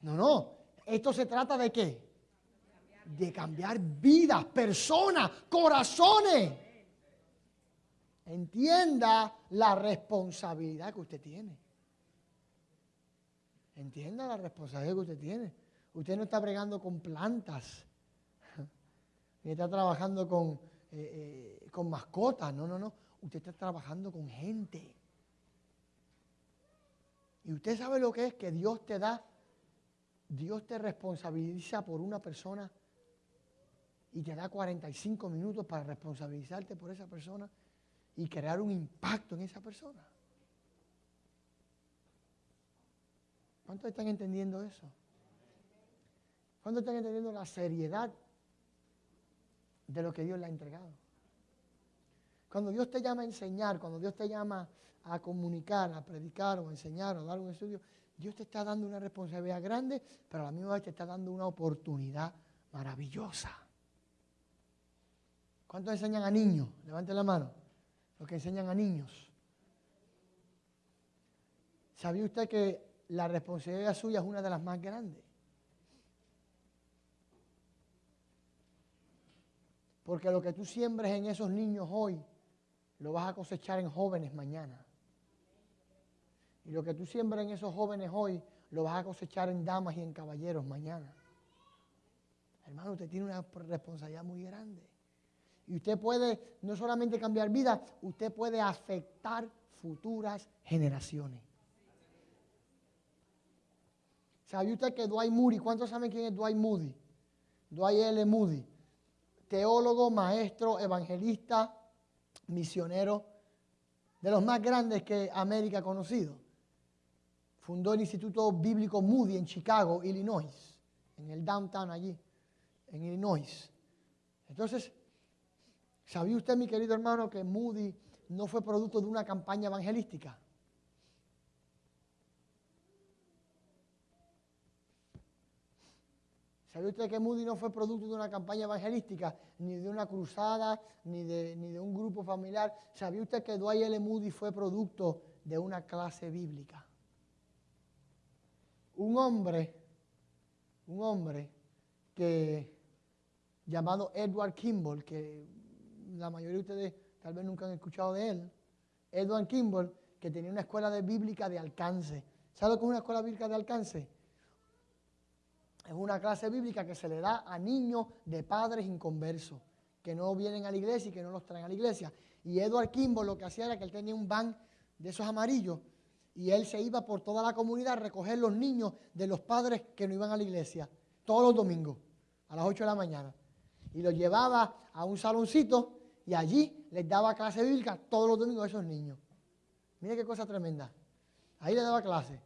No, no. Esto se trata de qué? De cambiar vidas, personas, corazones. Entienda la responsabilidad que usted tiene. Entienda la responsabilidad que usted tiene. Usted no está bregando con plantas, ni está trabajando con, eh, eh, con mascotas. No, no, no. Usted está trabajando con gente. Y usted sabe lo que es que Dios te da, Dios te responsabiliza por una persona y te da 45 minutos para responsabilizarte por esa persona y crear un impacto en esa persona. ¿Cuántos están entendiendo eso? ¿Cuántos están entendiendo la seriedad de lo que Dios le ha entregado? Cuando Dios te llama a enseñar, cuando Dios te llama a comunicar, a predicar o a enseñar o dar un estudio, Dios te está dando una responsabilidad grande, pero a la misma vez te está dando una oportunidad maravillosa. ¿Cuántos enseñan a niños? Levanten la mano. Los que enseñan a niños. ¿Sabía usted que la responsabilidad suya es una de las más grandes? Porque lo que tú siembres en esos niños hoy, lo vas a cosechar en jóvenes mañana. Y lo que tú siembras en esos jóvenes hoy, lo vas a cosechar en damas y en caballeros mañana. Hermano, usted tiene una responsabilidad muy grande. Y usted puede no solamente cambiar vida, usted puede afectar futuras generaciones. ¿Sabe usted que Dwight Moody, cuántos saben quién es Dwight Moody? Dwight L. Moody, teólogo, maestro, evangelista, misionero, de los más grandes que América ha conocido. Fundó el Instituto Bíblico Moody en Chicago, Illinois, en el downtown allí, en Illinois. Entonces, ¿sabía usted, mi querido hermano, que Moody no fue producto de una campaña evangelística? ¿Sabía usted que Moody no fue producto de una campaña evangelística, ni de una cruzada, ni de, ni de un grupo familiar? ¿Sabía usted que Dwight L. Moody fue producto de una clase bíblica? Un hombre, un hombre que llamado Edward Kimball, que la mayoría de ustedes tal vez nunca han escuchado de él, Edward Kimball, que tenía una escuela de bíblica de alcance. ¿Sabe lo que es una escuela bíblica de alcance? Es una clase bíblica que se le da a niños de padres inconversos, que no vienen a la iglesia y que no los traen a la iglesia. Y Edward Kimball lo que hacía era que él tenía un van de esos amarillos y él se iba por toda la comunidad a recoger los niños de los padres que no iban a la iglesia, todos los domingos, a las 8 de la mañana. Y los llevaba a un saloncito y allí les daba clase bíblica todos los domingos a esos niños. Mire qué cosa tremenda. Ahí le daba clase.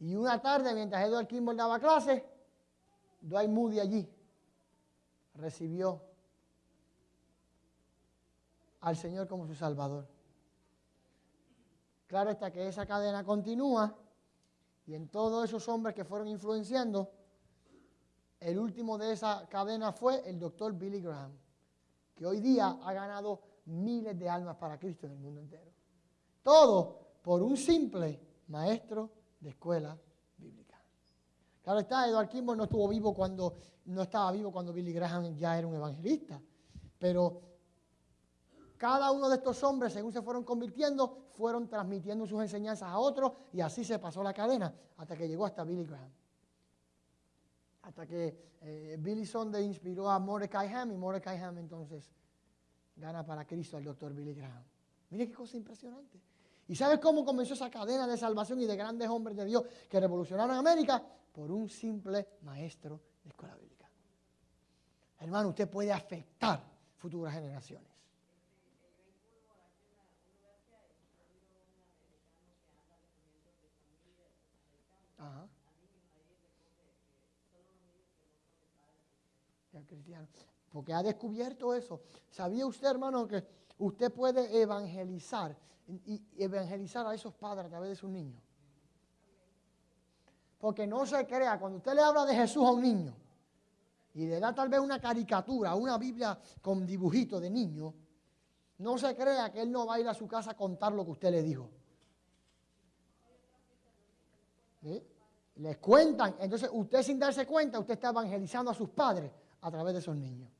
Y una tarde, mientras Edward Kimball daba clase, Dwight Moody allí recibió al Señor como su Salvador. Claro está que esa cadena continúa y en todos esos hombres que fueron influenciando, el último de esa cadena fue el doctor Billy Graham, que hoy día ha ganado miles de almas para Cristo en el mundo entero. Todo por un simple maestro de escuela. Claro está, Edward Kimball no estuvo vivo cuando, no estaba vivo cuando Billy Graham ya era un evangelista, pero cada uno de estos hombres, según se fueron convirtiendo, fueron transmitiendo sus enseñanzas a otros y así se pasó la cadena hasta que llegó hasta Billy Graham. Hasta que eh, Billy Sunday inspiró a Mordecai Ham y Mordecai Ham entonces gana para Cristo al doctor Billy Graham. Mire qué cosa impresionante. ¿Y sabes cómo comenzó esa cadena de salvación y de grandes hombres de Dios que revolucionaron América? Por un simple maestro de escuela bíblica. Hermano, usted puede afectar futuras generaciones. Ajá. cristiano. Porque ha descubierto eso. ¿Sabía usted, hermano, que usted puede evangelizar y evangelizar a esos padres a través de sus niños? Porque no se crea, cuando usted le habla de Jesús a un niño y le da tal vez una caricatura, una Biblia con dibujito de niño, no se crea que él no va a ir a su casa a contar lo que usted le dijo. Les cuentan, entonces usted sin darse cuenta, usted está evangelizando a sus padres a través de esos niños.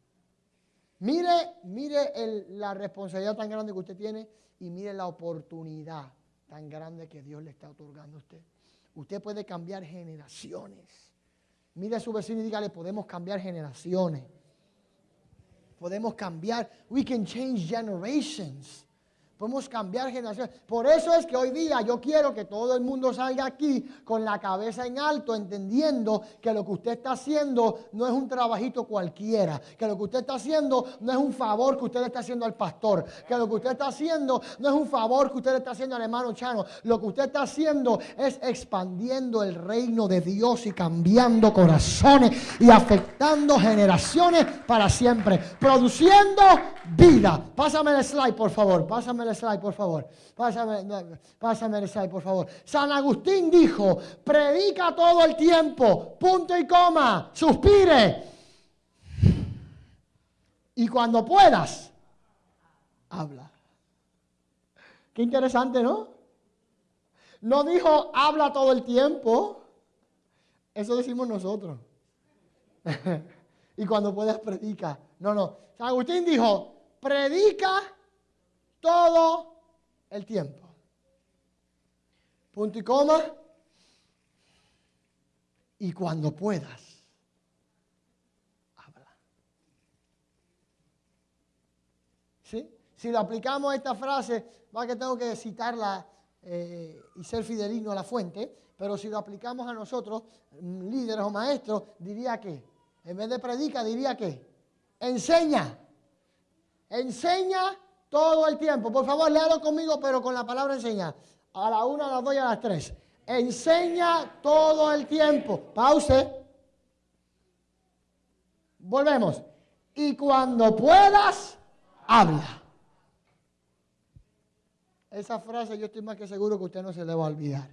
Mire, mire la responsabilidad tan grande que usted tiene y mire la oportunidad tan grande que Dios le está otorgando a usted. Usted puede cambiar generaciones. Mire a su vecino y dígale, podemos cambiar generaciones. Podemos cambiar, we can change generations. Podemos cambiar generaciones. Por eso es que hoy día yo quiero que todo el mundo salga aquí con la cabeza en alto, entendiendo que lo que usted está haciendo no es un trabajito cualquiera, que lo que usted está haciendo no es un favor que usted está haciendo al pastor, que lo que usted está haciendo no es un favor que usted está haciendo al hermano Chano, lo que usted está haciendo es expandiendo el reino de Dios y cambiando corazones y afectando generaciones para siempre, produciendo vida. Pásame el slide, por favor, pásame el slide, por favor. Pásame, pásame el slide, por favor. San Agustín dijo, predica todo el tiempo, punto y coma, suspire. Y cuando puedas, habla. Qué interesante, ¿no? No dijo, habla todo el tiempo. Eso decimos nosotros. y cuando puedas, predica. No, no. San Agustín dijo, predica todo el tiempo. Punto y coma. Y cuando puedas, habla. ¿Sí? Si lo aplicamos a esta frase, va que tengo que citarla eh, y ser fidelino a la fuente, pero si lo aplicamos a nosotros, mm, líderes o maestros, diría que, en vez de predica, diría que, enseña. Enseña todo el tiempo. Por favor, léalo conmigo, pero con la palabra enseña. A la una, a las dos y a las tres. Enseña todo el tiempo. Pause. Volvemos. Y cuando puedas, habla. Esa frase yo estoy más que seguro que usted no se le va a olvidar.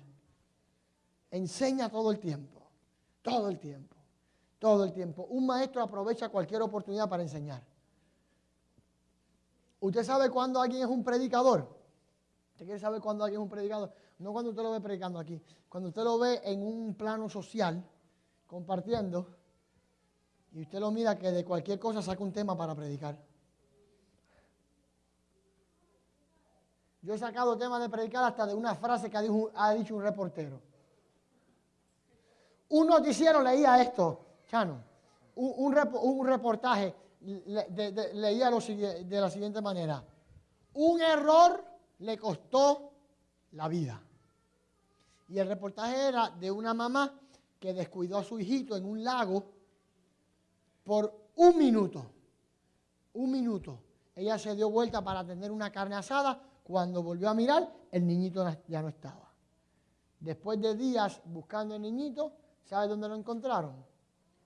Enseña todo el tiempo. Todo el tiempo. Todo el tiempo. Un maestro aprovecha cualquier oportunidad para enseñar. ¿Usted sabe cuándo alguien es un predicador? ¿Usted quiere saber cuándo alguien es un predicador? No cuando usted lo ve predicando aquí. Cuando usted lo ve en un plano social, compartiendo, y usted lo mira que de cualquier cosa saca un tema para predicar. Yo he sacado temas de predicar hasta de una frase que ha dicho, un reportero. Un noticiero leía esto, Chano, un, un reportaje leía de la siguiente manera. Un error le costó la vida. Y el reportaje era de una mamá que descuidó a su hijito en un lago por un minuto. Un minuto. Ella se dio vuelta para tener una carne asada. Cuando volvió a mirar, el niñito ya no estaba. Después de días buscando el niñito, ¿sabe dónde lo encontraron?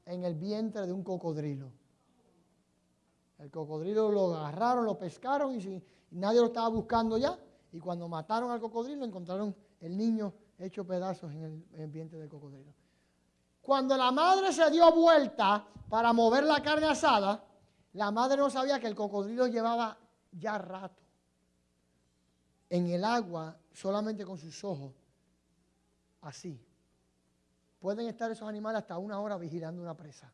En el vientre de un cocodrilo. El cocodrilo lo agarraron, lo pescaron y, nadie lo estaba buscando ya. Y cuando mataron al cocodrilo encontraron el niño hecho pedazos en el, ambiente del cocodrilo. Cuando la madre se dio vuelta para mover la carne asada, la madre no sabía que el cocodrilo llevaba ya rato en el agua solamente con sus ojos, así. Pueden estar esos animales hasta una hora vigilando una presa.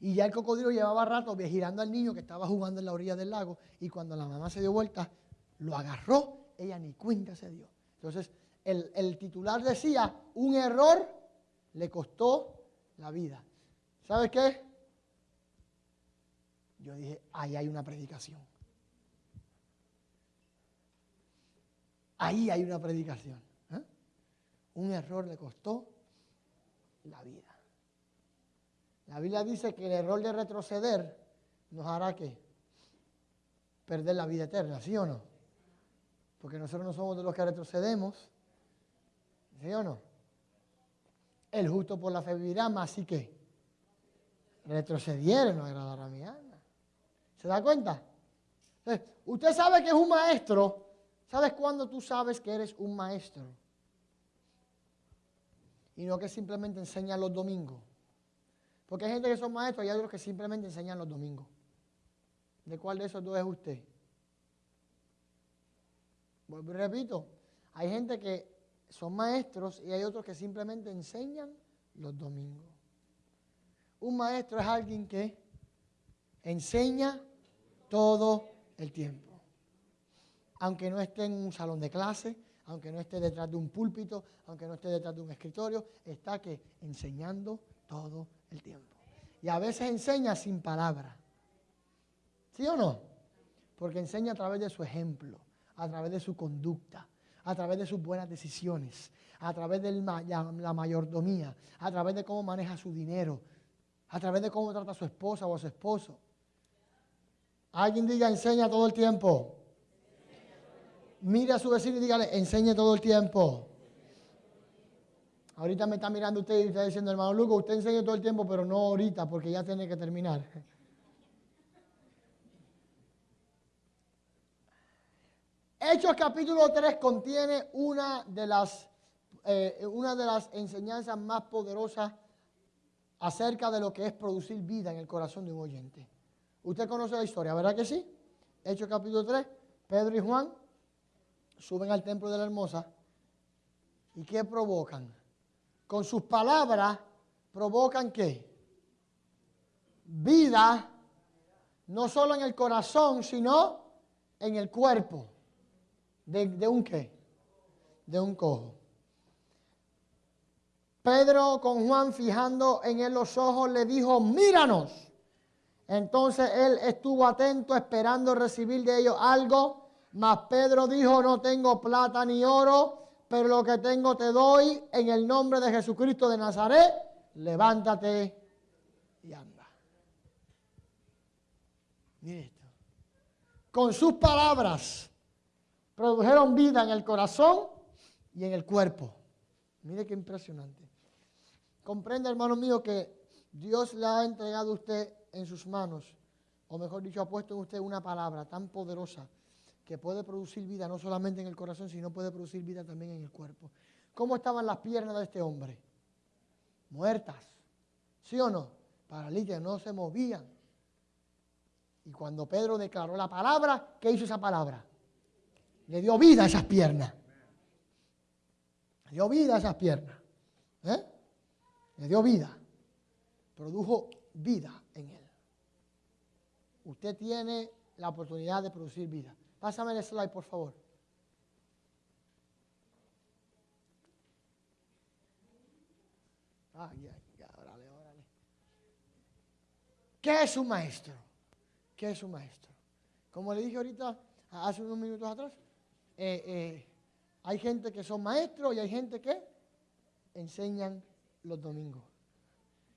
Y ya el cocodrilo llevaba rato girando al niño que estaba jugando en la orilla del lago. Y cuando la mamá se dio vuelta, lo agarró, ella ni cuenta se dio. Entonces, el, el titular decía, un error le costó la vida. ¿Sabes qué? Yo dije, ahí hay una predicación. Ahí hay una predicación. ¿eh? Un error le costó la vida. La Biblia dice que el error de retroceder nos hará que perder la vida eterna, ¿sí o no? Porque nosotros no somos de los que retrocedemos, ¿sí o no? El justo por la fe vivirá, más así que retrocediere no agradará a mi alma. ¿Se da cuenta? usted sabe que es un maestro. ¿Sabes cuándo tú sabes que eres un maestro? Y no que simplemente enseña los domingos. Porque hay gente que son maestros y hay otros que simplemente enseñan los domingos. ¿De cuál de esos dos es usted? Vuelvo y repito, hay gente que son maestros y hay otros que simplemente enseñan los domingos. Un maestro es alguien que enseña todo el tiempo. Aunque no esté en un salón de clase, aunque no esté detrás de un púlpito, aunque no esté detrás de un escritorio, está que enseñando todo el tiempo. Y a veces enseña sin palabra. ¿Sí o no? Porque enseña a través de su ejemplo, a través de su conducta, a través de sus buenas decisiones, a través de la mayordomía, a través de cómo maneja su dinero, a través de cómo trata a su esposa o a su esposo. Alguien diga, enseña todo el tiempo. Mire a su vecino y dígale, enseñe todo el tiempo. Ahorita me está mirando usted y está diciendo, hermano Lugo, usted enseña todo el tiempo, pero no ahorita, porque ya tiene que terminar. Hechos capítulo 3 contiene una de las, eh, una de las enseñanzas más poderosas acerca de lo que es producir vida en el corazón de un oyente. Usted conoce la historia, ¿verdad que sí? Hechos capítulo 3, Pedro y Juan suben al templo de la hermosa y ¿qué provocan? Con sus palabras provocan qué? Vida, no solo en el corazón, sino en el cuerpo. ¿De, de un qué? De un cojo. Pedro con Juan fijando en él los ojos le dijo, míranos. Entonces él estuvo atento esperando recibir de ellos algo, mas Pedro dijo, no tengo plata ni oro, pero lo que tengo te doy en el nombre de Jesucristo de Nazaret, levántate y anda. Mire esto. Con sus palabras produjeron vida en el corazón y en el cuerpo. Mire qué impresionante. Comprende, hermano mío, que Dios le ha entregado a usted en sus manos, o mejor dicho, ha puesto en usted una palabra tan poderosa que puede producir vida no solamente en el corazón, sino puede producir vida también en el cuerpo. ¿Cómo estaban las piernas de este hombre? Muertas. ¿Sí o no? Paralíticas, no se movían. Y cuando Pedro declaró la palabra, ¿qué hizo esa palabra? Le dio vida a esas piernas. Le dio vida a esas piernas. ¿Eh? Le dio vida. Produjo vida en él. Usted tiene la oportunidad de producir vida. Pásame el slide, por favor. Ya, ya, órale, órale. ¿Qué es un maestro? ¿Qué es un maestro? Como le dije ahorita, hace unos minutos atrás, eh, eh, hay gente que son maestros y hay gente que enseñan los domingos.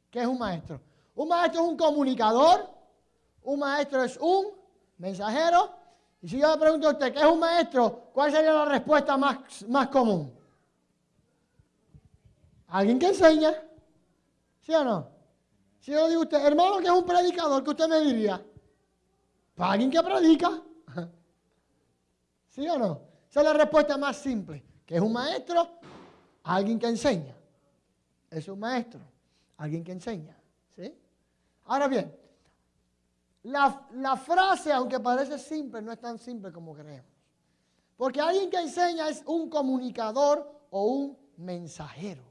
¿Qué es un maestro? Un maestro es un comunicador, un maestro es un mensajero. Y si yo le pregunto a usted, ¿qué es un maestro? ¿Cuál sería la respuesta más, más común? Alguien que enseña. ¿Sí o no? Si yo le digo a usted, hermano, que es un predicador, ¿qué usted me diría? Pues alguien que predica. ¿Sí o no? Esa es la respuesta más simple. ¿Qué es un maestro? Alguien que enseña. Es un maestro. Alguien que enseña. ¿Sí? Ahora bien, la, frase, aunque parece simple, no es tan simple como creemos. Porque alguien que enseña es un comunicador o un mensajero.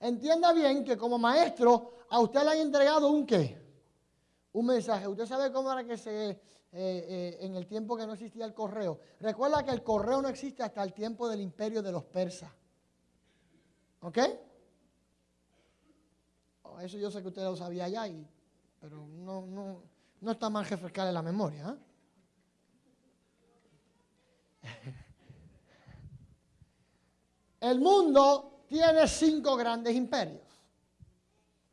Entienda bien que como maestro a usted le han entregado un qué? Un mensaje. Usted sabe cómo era que se, eh, eh, en el tiempo que no existía el correo. Recuerda que el correo no existe hasta el tiempo del imperio de los persas. ¿Ok? Eso yo sé que usted lo sabía ya, y, pero no, no, no está mal refrescarle la memoria. ¿eh? El mundo tiene cinco grandes imperios.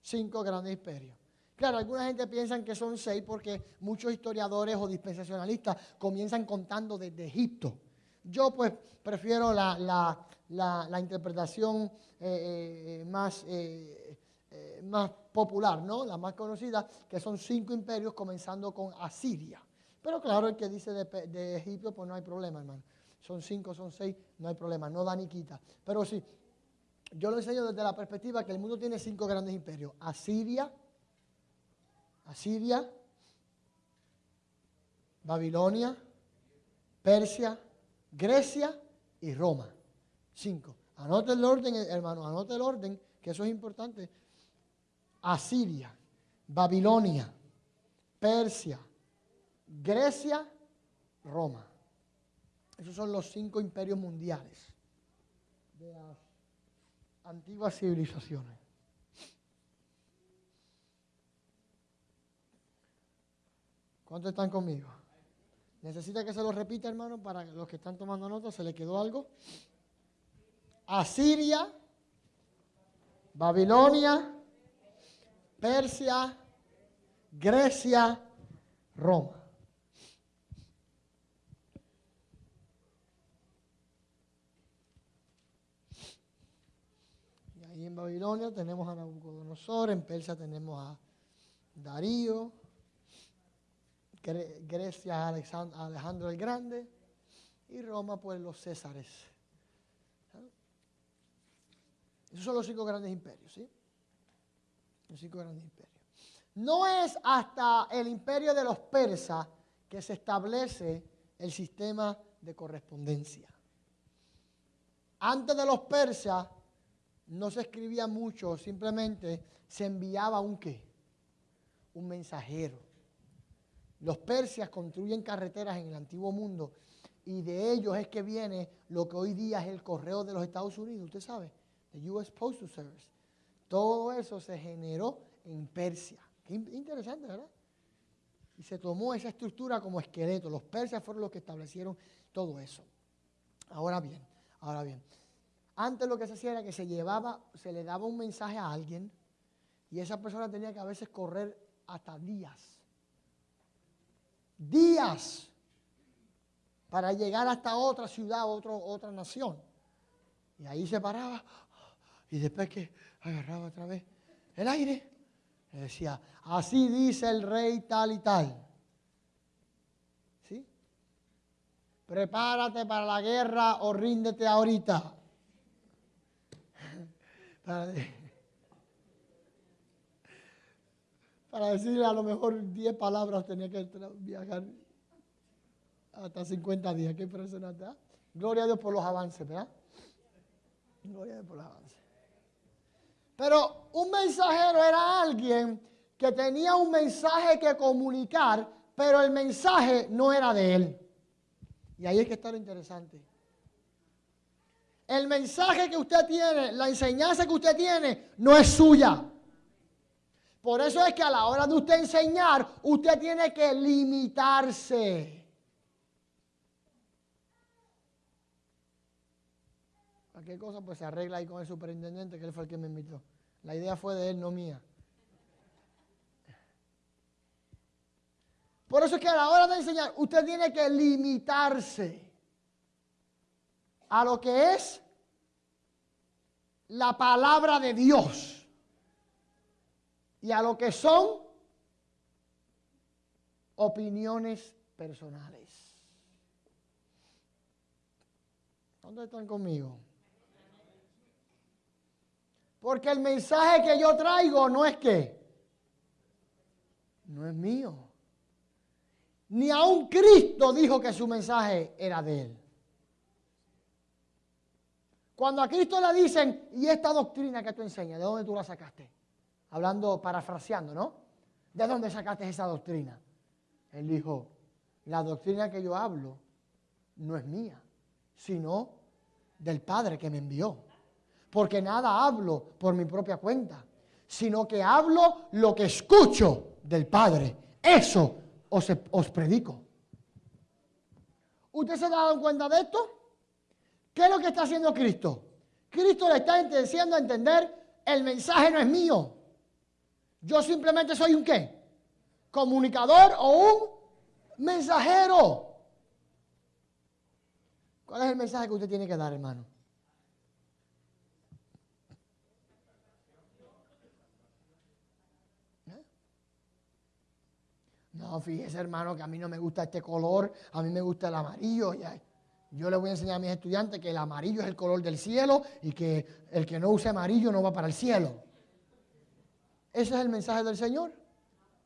Cinco grandes imperios. Claro, alguna gente piensa que son seis porque muchos historiadores o dispensacionalistas comienzan contando desde Egipto. Yo pues prefiero la, la, la, interpretación eh, eh, más eh, más popular, ¿no? La más conocida, que son cinco imperios comenzando con Asiria. Pero claro, el que dice de, Egipto, pues no hay problema, hermano. Son cinco, son seis, no hay problema, no da ni quita. Pero sí, yo lo enseño desde la perspectiva que el mundo tiene cinco grandes imperios. Asiria, Asiria, Babilonia, Persia, Grecia y Roma. Cinco. Anote el orden, hermano, anote el orden, que eso es importante. Asiria, Babilonia, Persia, Grecia, Roma. Esos son los cinco imperios mundiales de las antiguas civilizaciones. ¿Cuántos están conmigo? Necesita que se lo repita, hermano, para los que están tomando nota, ¿se le quedó algo? Asiria, Babilonia, Persia, Grecia, Roma. Y ahí en Babilonia tenemos a Nabucodonosor, en Persia tenemos a Darío, Gre- Grecia a Alexan- a Alejandro el Grande y Roma pues los Césares. Esos son los cinco grandes imperios, ¿sí? No es hasta el imperio de los persas que se establece el sistema de correspondencia. Antes de los persas no se escribía mucho, simplemente se enviaba un qué? Un mensajero. Los persias construyen carreteras en el antiguo mundo y de ellos es que viene lo que hoy día es el correo de los Estados Unidos, usted sabe, the US Postal Service. Todo eso se generó en Persia. Qué in- interesante, ¿verdad? Y se tomó esa estructura como esqueleto. Los persas fueron los que establecieron todo eso. Ahora bien, ahora bien. Antes lo que se hacía era que se llevaba, se le daba un mensaje a alguien y esa persona tenía que a veces correr hasta días. Días para llegar hasta otra ciudad, otra nación. Y ahí se paraba y después que agarraba otra vez el aire, le decía, así dice el rey tal y tal. ¿Sí? Prepárate para la guerra o ríndete ahorita. Para, para decirle a lo mejor 10 palabras tenía que viajar hasta 50 días. Qué impresionante. ¿ah? Gloria a Dios por los avances, ¿verdad? Gloria a Dios por los avances. Pero un mensajero era alguien que tenía un mensaje que comunicar, pero el mensaje no era de él. Y ahí es que está lo interesante. El mensaje que usted tiene, la enseñanza que usted tiene, no es suya. Por eso es que a la hora de usted enseñar, usted tiene que limitarse. Cualquier cosa pues se arregla ahí con el superintendente, que él fue el que me invitó. La idea fue de él, no mía. Por eso es que a la hora de enseñar, usted tiene que limitarse a lo que es la palabra de Dios y a lo que son opiniones personales. ¿Dónde están conmigo? Porque el mensaje que yo traigo no es que, no es mío. Ni aun Cristo dijo que su mensaje era de él. Cuando a Cristo le dicen, ¿y esta doctrina que tú enseñas, de dónde tú la sacaste? Hablando, parafraseando, ¿no? ¿De dónde sacaste esa doctrina? Él dijo, la doctrina que yo hablo no es mía, sino del Padre que me envió. Porque nada hablo por mi propia cuenta, sino que hablo lo que escucho del Padre. Eso os, predico. ¿Usted se ha dado cuenta de esto? ¿Qué es lo que está haciendo Cristo? Cristo le está diciendo a entender, el mensaje no es mío. Yo simplemente soy un qué? Comunicador o un mensajero. ¿Cuál es el mensaje que usted tiene que dar, hermano? ¿Eh? No, fíjese hermano que a mí no me gusta este color, a mí me gusta el amarillo. Yo le voy a enseñar a mis estudiantes que el amarillo es el color del cielo y que el que no use amarillo no va para el cielo. ¿Ese es el mensaje del Señor?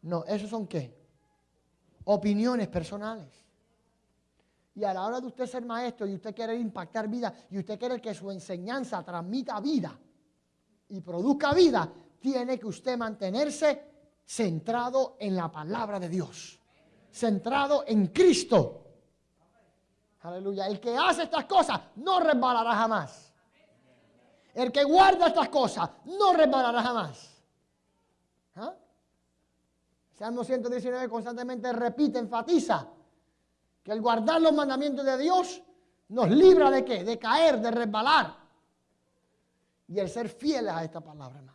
No, ¿esos son qué? Opiniones personales. Y a la hora de usted ser maestro y usted quiere impactar vida y usted quiere que su enseñanza transmita vida y produzca vida, tiene que usted mantenerse centrado en la palabra de Dios, centrado en Cristo. Aleluya. El que hace estas cosas no resbalará jamás. El que guarda estas cosas no resbalará jamás. ¿Ah? Salmo 119 constantemente repite, enfatiza Que el guardar los mandamientos de Dios nos libra de qué? De caer, de resbalar. Y el ser fieles a esta palabra, hermano.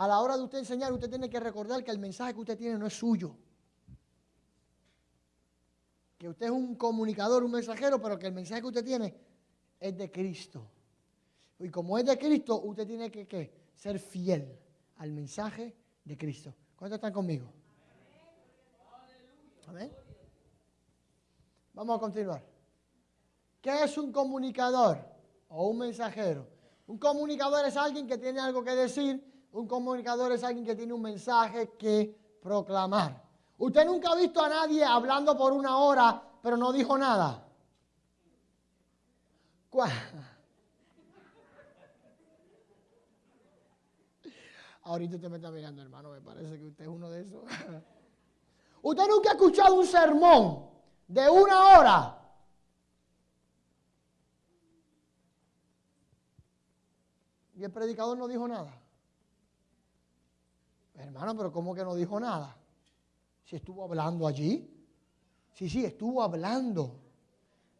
A la hora de usted enseñar, usted tiene que recordar que el mensaje que usted tiene no es suyo. Que usted es un comunicador, un mensajero, pero que el mensaje que usted tiene es de Cristo. Y como es de Cristo, usted tiene que ser fiel al mensaje de Cristo. ¿Cuántos están conmigo? Amén. Vamos a continuar. ¿Qué es un comunicador o un mensajero? Un comunicador es alguien que tiene algo que decir. Un comunicador es alguien que tiene un mensaje que proclamar. Usted nunca ha visto a nadie hablando por una hora, pero no dijo nada. Ahorita usted me está mirando, hermano, me parece que usted es uno de esos. usted nunca ha escuchado un sermón de una hora. Y el predicador no dijo nada. Hermano, pero ¿cómo que no dijo nada? Si estuvo hablando allí. Sí, sí, estuvo hablando.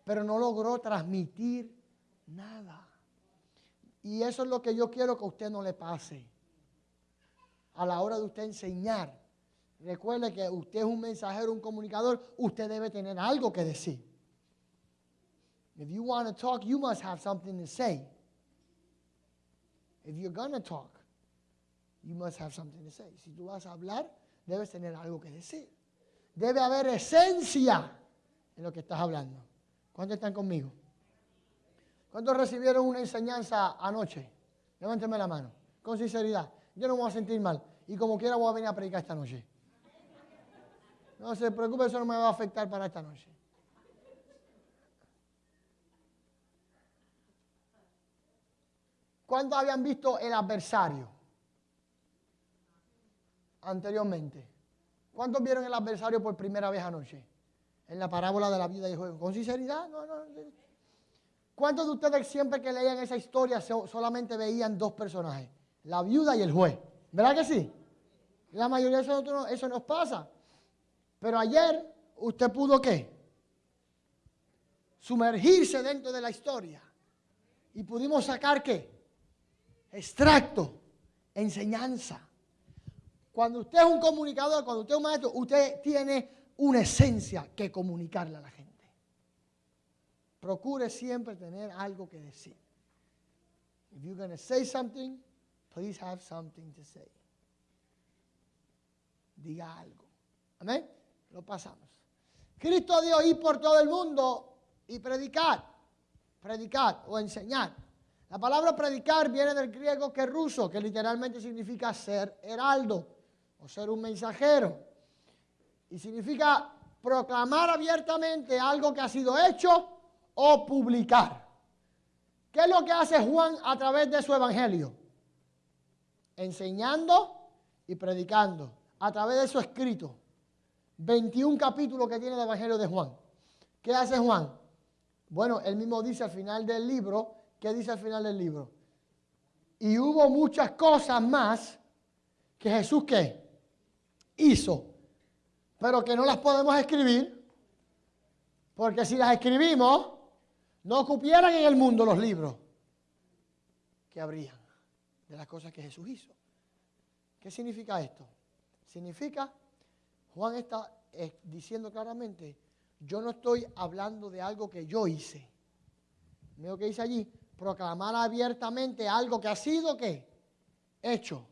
Pero no logró transmitir nada. Y eso es lo que yo quiero que a usted no le pase. A la hora de usted enseñar. Recuerde que usted es un mensajero, un comunicador. Usted debe tener algo que decir. If you want to talk, you must have something to say. If you're going talk, you must have something to say. Si tú vas a hablar, debes tener algo que decir. Debe haber esencia en lo que estás hablando. ¿Cuántos están conmigo? ¿Cuántos recibieron una enseñanza anoche? Levánteme la mano, con sinceridad. Yo no me voy a sentir mal. Y como quiera voy a venir a predicar esta noche. No se preocupe, eso no me va a afectar para esta noche. ¿Cuántos habían visto el adversario anteriormente? ¿Cuántos vieron el adversario por primera vez anoche? En la parábola de la vida y juego. ¿Con sinceridad? No, no. ¿Cuántos de ustedes siempre que leían esa historia solamente veían dos personajes? La viuda y el juez. ¿Verdad que sí? La mayoría de nosotros eso nos pasa. Pero ayer usted pudo qué? Sumergirse dentro de la historia. Y pudimos sacar qué? Extracto, enseñanza. Cuando usted es un comunicador, cuando usted es un maestro, usted tiene una esencia que comunicarle a la gente. Procure siempre tener algo que decir. If you're going to say something, please have something to say. Diga algo. Amén. Lo pasamos. Cristo dio ir por todo el mundo y predicar. Predicar o enseñar. La palabra predicar viene del griego que ruso, que literalmente significa ser heraldo o ser un mensajero. Y significa proclamar abiertamente algo que ha sido hecho o publicar. ¿Qué es lo que hace Juan a través de su evangelio? Enseñando y predicando a través de su escrito. 21 capítulos que tiene el evangelio de Juan. ¿Qué hace Juan? Bueno, él mismo dice al final del libro, ¿qué dice al final del libro? Y hubo muchas cosas más que Jesús ¿qué? Hizo, pero que no las podemos escribir, porque si las escribimos, no ocupieran en el mundo los libros que habrían de las cosas que Jesús hizo. ¿Qué significa esto? Significa, Juan está eh, diciendo claramente, yo no estoy hablando de algo que yo hice. Mira lo que dice allí, proclamar abiertamente algo que ha sido ¿qué? hecho.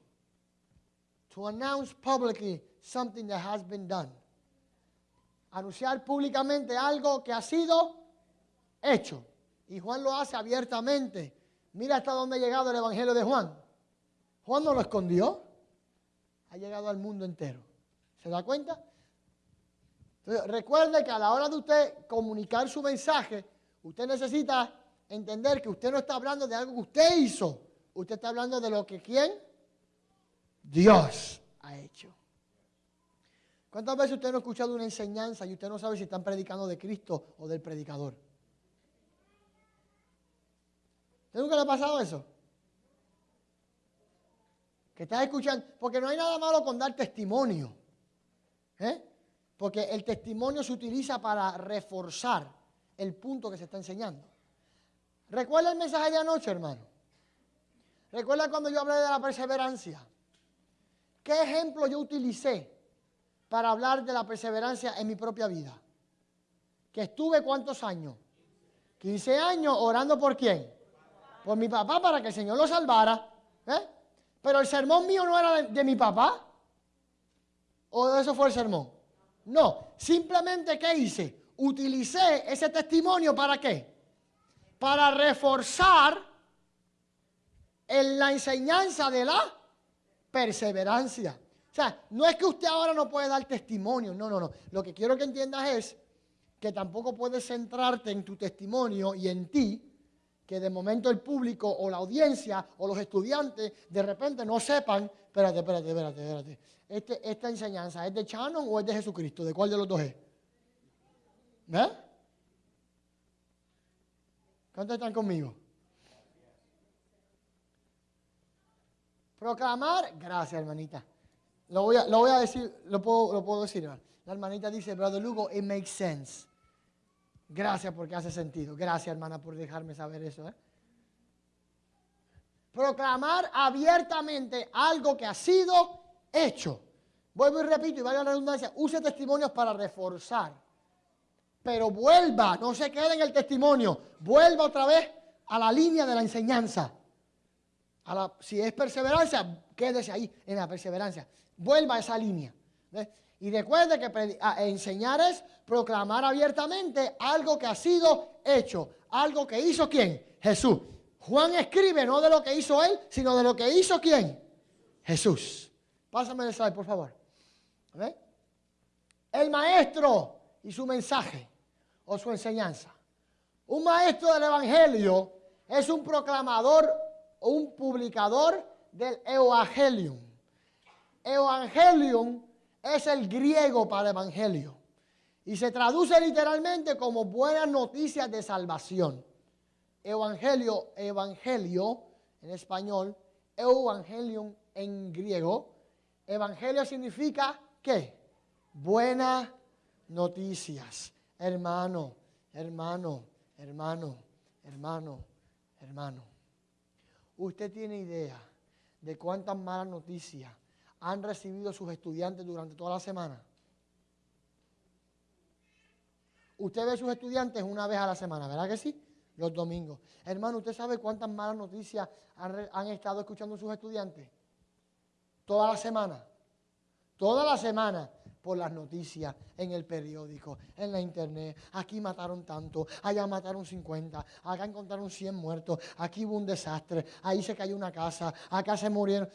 To announce publicly something that has been done. Anunciar públicamente algo que ha sido hecho. Y Juan lo hace abiertamente. Mira hasta dónde ha llegado el Evangelio de Juan. Juan no lo escondió. Ha llegado al mundo entero. ¿Se da cuenta? recuerde que a la hora de usted comunicar su mensaje, usted necesita entender que usted no está hablando de algo que usted hizo. Usted está hablando de lo que quién? Dios ha hecho. ¿Cuántas veces usted no ha escuchado una enseñanza y usted no sabe si están predicando de Cristo o del predicador? ¿Usted nunca le ha pasado eso? Que estás escuchando, porque no hay nada malo con dar testimonio. ¿eh? Porque el testimonio se utiliza para reforzar el punto que se está enseñando. ¿Recuerda el mensaje de anoche, hermano? ¿Recuerda cuando yo hablé de la perseverancia? ¿Qué ejemplo yo utilicé para hablar de la perseverancia en mi propia vida? Que estuve cuántos años? 15 años orando por quién? Por mi papá para que el Señor lo salvara. ¿eh? Pero el sermón mío no era de, de mi papá. ¿O eso fue el sermón? No, simplemente ¿qué hice? Utilicé ese testimonio para qué? Para reforzar en la enseñanza de la perseverancia. No es que usted ahora no puede dar testimonio, no, no, no. Lo que quiero que entiendas es que tampoco puedes centrarte en tu testimonio y en ti, que de momento el público o la audiencia o los estudiantes de repente no sepan, espérate, espérate, espérate, espérate. Este, esta enseñanza es de Shannon o es de Jesucristo, ¿de cuál de los dos es? ¿Eh? ¿Cuántos están conmigo? Proclamar, gracias hermanita. Lo voy a, lo voy a decir, lo puedo, lo puedo decir. La hermanita dice, Brother Lugo, it makes sense. Gracias porque hace sentido. Gracias hermana por dejarme saber eso. ¿eh? Proclamar abiertamente algo que ha sido hecho. Vuelvo y repito, y vaya la redundancia, use testimonios para reforzar. Pero vuelva, no se quede en el testimonio, vuelva otra vez a la línea de la enseñanza. Si es perseverancia, quédese ahí en la perseverancia. Vuelva a esa línea. Y recuerde que enseñar es proclamar abiertamente algo que ha sido hecho. Algo que hizo quién? Jesús. Juan escribe no de lo que hizo él, sino de lo que hizo quién? Jesús. Pásame el slide, por favor. El maestro y su mensaje o su enseñanza. Un maestro del Evangelio es un proclamador o un publicador del Evangelium. Evangelium es el griego para evangelio y se traduce literalmente como buenas noticias de salvación. Evangelio, evangelio en español, evangelium en griego. Evangelio significa ¿qué? Buenas noticias. Hermano, hermano, hermano, hermano, hermano. ¿Usted tiene idea de cuántas malas noticias han recibido sus estudiantes durante toda la semana? Usted ve a sus estudiantes una vez a la semana, ¿verdad que sí? Los domingos. Hermano, ¿usted sabe cuántas malas noticias han, estado escuchando sus estudiantes? Toda la semana. Toda la semana por las noticias, en el periódico, en la internet. Aquí mataron tanto, allá mataron 50, acá encontraron 100 muertos, aquí hubo un desastre, ahí se cayó una casa, acá se murieron.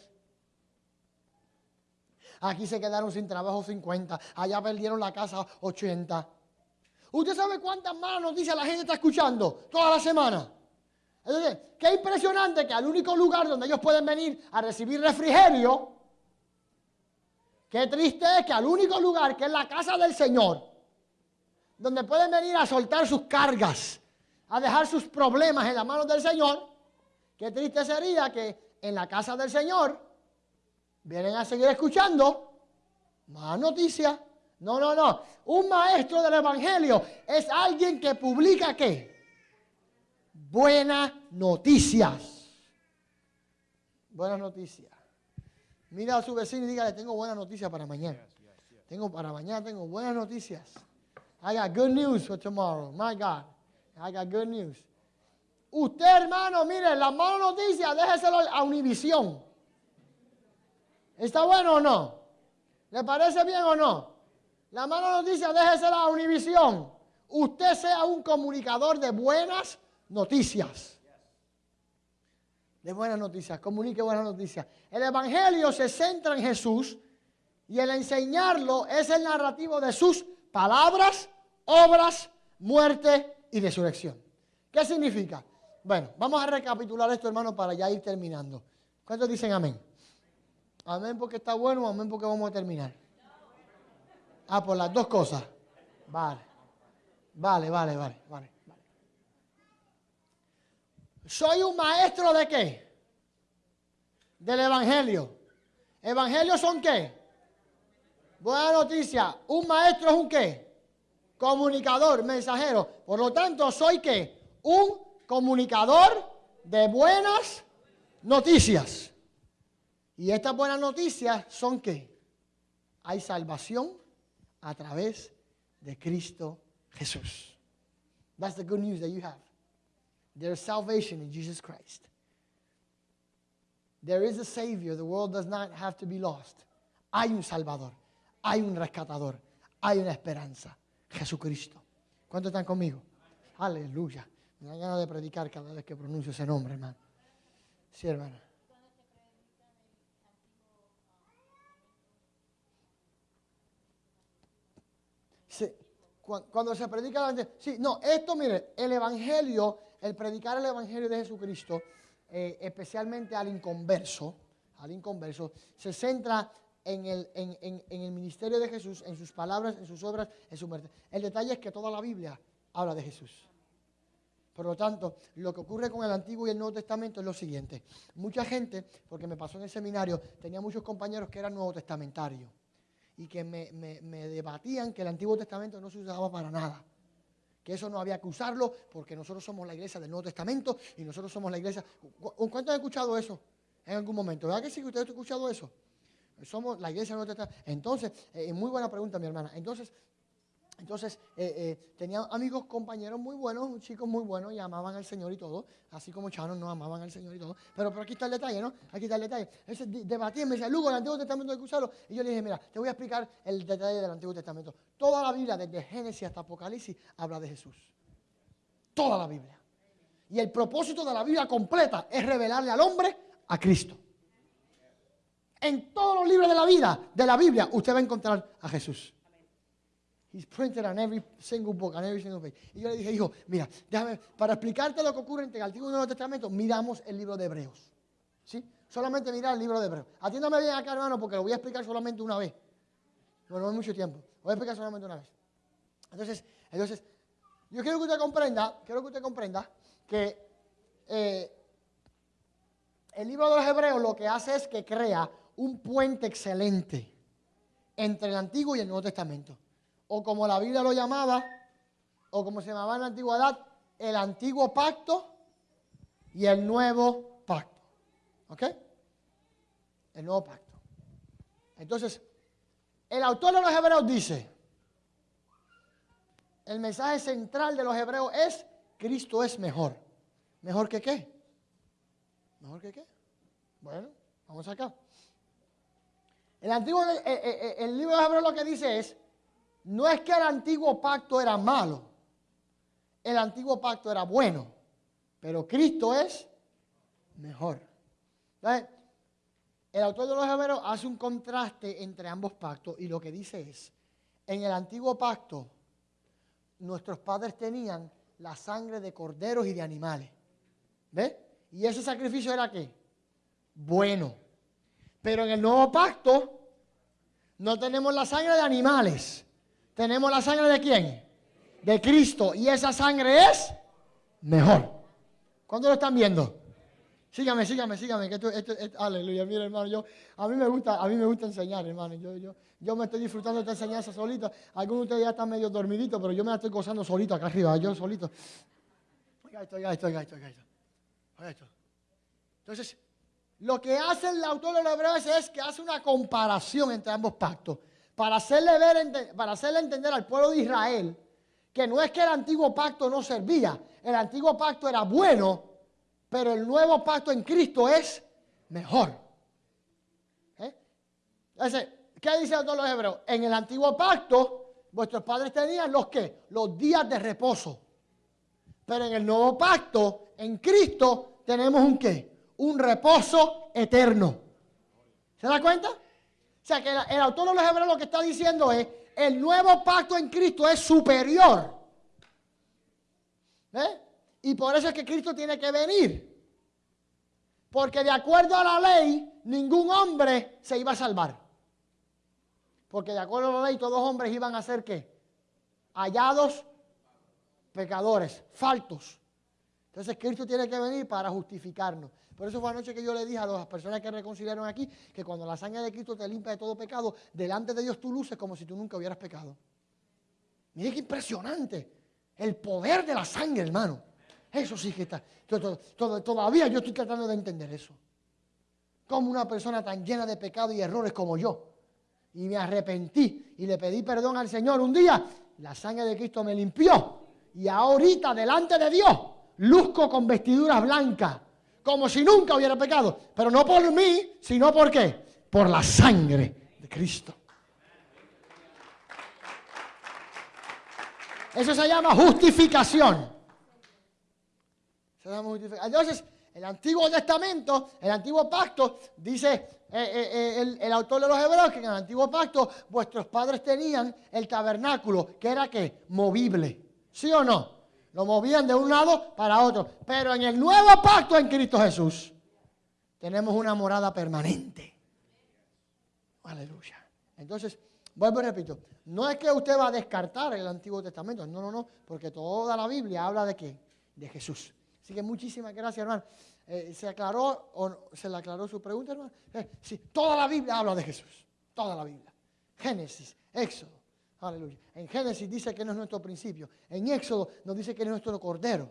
Aquí se quedaron sin trabajo 50, allá perdieron la casa 80. ¿Usted sabe cuántas malas noticias la gente está escuchando toda la semana? Entonces, qué impresionante que al único lugar donde ellos pueden venir a recibir refrigerio, qué triste es que al único lugar que es la casa del Señor, donde pueden venir a soltar sus cargas, a dejar sus problemas en las manos del Señor, qué triste sería que en la casa del Señor vienen a seguir escuchando más noticias. No, no, no. Un maestro del Evangelio es alguien que publica qué? Buenas noticias. Buenas noticias. Mira a su vecino y dígale, tengo buenas noticias para mañana. Tengo para mañana, tengo buenas noticias. I got good news for tomorrow. My God. I got good news. Usted, hermano, mire, las malas noticias, déjeselo a Univisión. ¿Está bueno o no? ¿Le parece bien o no? La mala noticia, déjesela a Univisión. Usted sea un comunicador de buenas noticias. De buenas noticias, comunique buenas noticias. El Evangelio se centra en Jesús y el enseñarlo es el narrativo de sus palabras, obras, muerte y resurrección. ¿Qué significa? Bueno, vamos a recapitular esto, hermano, para ya ir terminando. ¿Cuántos dicen amén? Amén porque está bueno, amén porque vamos a terminar. Ah, por las dos cosas. Vale. Vale, vale, vale, vale. Soy un maestro de qué? Del Evangelio. ¿Evangelios son qué? Buena noticia, un maestro es un qué? Comunicador, mensajero. Por lo tanto, soy qué? Un comunicador de buenas noticias. Y estas buenas noticias son que hay salvación a través de Cristo Jesús. That's the good news that you have. There is salvation in Jesus Christ. There is a Savior. The world does not have to be lost. Hay un Salvador. Hay un rescatador. Hay una esperanza. Jesucristo. ¿Cuántos están conmigo? Aleluya. Me da ganas de predicar cada vez que pronuncio ese nombre, hermano. Sí, hermano. Sí, cu- cuando se predica el evangelio. Sí, no, esto, mire, el evangelio, el predicar el evangelio de Jesucristo, eh, especialmente al inconverso, al inconverso, se centra en el, en- el ministerio de Jesús, en sus palabras, en sus obras, en su muerte. El detalle es que toda la Biblia habla de Jesús. Por lo tanto, lo que ocurre con el Antiguo y el Nuevo Testamento es lo siguiente. Mucha gente, porque me pasó en el seminario, tenía muchos compañeros que eran Nuevo Testamentarios y que me, debatían que el Antiguo Testamento no se usaba para nada. Que eso no había que usarlo porque nosotros somos la iglesia del Nuevo Testamento y nosotros somos la iglesia. ¿Cu- ¿Cuántos han escuchado eso en algún momento? ¿Verdad que sí que ustedes han escuchado eso? Somos la iglesia del Nuevo Testamento. Entonces, eh, muy buena pregunta, mi hermana. Entonces, entonces, eh, eh, tenía amigos, compañeros muy buenos, chicos muy buenos, y amaban al Señor y todo, así como Chano no amaban al Señor y todo. Pero, pero aquí está el detalle, ¿no? Aquí está el detalle. Entonces, debatían, me decía, Lugo, el Antiguo Testamento hay que usarlo. Y yo le dije, mira, te voy a explicar el detalle del Antiguo Testamento. Toda la Biblia, desde Génesis hasta Apocalipsis, habla de Jesús. Toda la Biblia. Y el propósito de la Biblia completa es revelarle al hombre a Cristo. En todos los libros de la vida, de la Biblia, usted va a encontrar a Jesús. He's printed on every single book, on every single page. Y yo le dije, hijo, mira, déjame, para explicarte lo que ocurre entre el Antiguo y el Nuevo Testamento, miramos el libro de Hebreos. ¿Sí? Solamente mirar el libro de Hebreos. Atiéndame bien acá, hermano, porque lo voy a explicar solamente una vez. No, no es mucho tiempo. Lo voy a explicar solamente una vez. Entonces, entonces, yo quiero que usted comprenda, quiero que usted comprenda que eh, el libro de los Hebreos lo que hace es que crea un puente excelente entre el Antiguo y el Nuevo Testamento. O como la Biblia lo llamaba, o como se llamaba en la antigüedad, el antiguo pacto y el nuevo pacto. ¿Ok? El nuevo pacto. Entonces, el autor de los Hebreos dice, el mensaje central de los Hebreos es, Cristo es mejor. ¿Mejor que qué? ¿Mejor que qué? Bueno, vamos acá. El, antiguo, el libro de Hebreos lo que dice es, no es que el antiguo pacto era malo, el antiguo pacto era bueno, pero Cristo es mejor. Entonces, el autor de los Hebreos hace un contraste entre ambos pactos y lo que dice es, en el antiguo pacto, nuestros padres tenían la sangre de corderos y de animales. ¿Ves? Y ese sacrificio era qué? Bueno. Pero en el nuevo pacto no tenemos la sangre de animales. Tenemos la sangre de quién? De Cristo. Y esa sangre es mejor. ¿Cuándo lo están viendo? Sígame, sígame, sígame. Que esto, esto- aleluya, mira hermano, yo, a mí me gusta, a mí me gusta enseñar, hermano. Yo, yo, yo me estoy disfrutando de esta enseñanza solito. Algunos de ustedes ya están medio dormiditos, pero yo me la estoy gozando solito acá arriba, yo solito. Oiga esto, oiga esto, oiga esto, oiga esto. Oiga esto. Entonces, lo que hace el autor de los Hebreos es que hace una comparación entre ambos pactos para hacerle, ver, para hacerle entender al pueblo de Israel que no es que el antiguo pacto no servía, el antiguo pacto era bueno, pero el nuevo pacto en Cristo es mejor. ¿Eh? Entonces, ¿qué dice el autor de los Hebreos? En el antiguo pacto, vuestros padres tenían los qué? Los días de reposo. Pero en el nuevo pacto, en Cristo, tenemos un qué? Un reposo eterno. ¿Se da cuenta? O sea que el, el autor de los Hebreos lo que está diciendo es, el nuevo pacto en Cristo es superior. ¿Eh? Y por eso es que Cristo tiene que venir. Porque de acuerdo a la ley, ningún hombre se iba a salvar. Porque de acuerdo a la ley, todos los hombres iban a ser qué? Hallados pecadores, faltos. Entonces Cristo tiene que venir para justificarnos. Por eso fue anoche que yo le dije a las personas que reconciliaron aquí que cuando la sangre de Cristo te limpia de todo pecado, delante de Dios tú luces como si tú nunca hubieras pecado. Mire qué impresionante. El poder de la sangre, hermano. Eso sí que está. todavía yo estoy tratando de entender eso. Como una persona tan llena de pecado y errores como yo. Y me arrepentí y le pedí perdón al Señor un día. La sangre de Cristo me limpió. Y ahorita, delante de Dios, luzco con vestiduras blancas. Como si nunca hubiera pecado. Pero no por mí, sino por qué? Por la sangre de Cristo. Eso se llama justificación. Entonces, el Antiguo Testamento, el Antiguo Pacto, dice eh, eh, eh, el, el, autor de los Hebreos que en el Antiguo Pacto vuestros padres tenían el tabernáculo, que era que movible. ¿Sí o no? Lo movían de un lado para otro. Pero en el nuevo pacto en Cristo Jesús tenemos una morada permanente. Aleluya. Entonces, vuelvo y repito, no es que usted va a descartar el Antiguo Testamento, no, no, no, porque toda la Biblia habla de qué? De Jesús. Así que muchísimas gracias, hermano. Eh, ¿Se aclaró o se le aclaró su pregunta, hermano? Eh, sí, toda la Biblia habla de Jesús. Toda la Biblia. Génesis, Éxodo. Aleluya. En Génesis dice que no es nuestro principio. En Éxodo nos dice que es nuestro cordero.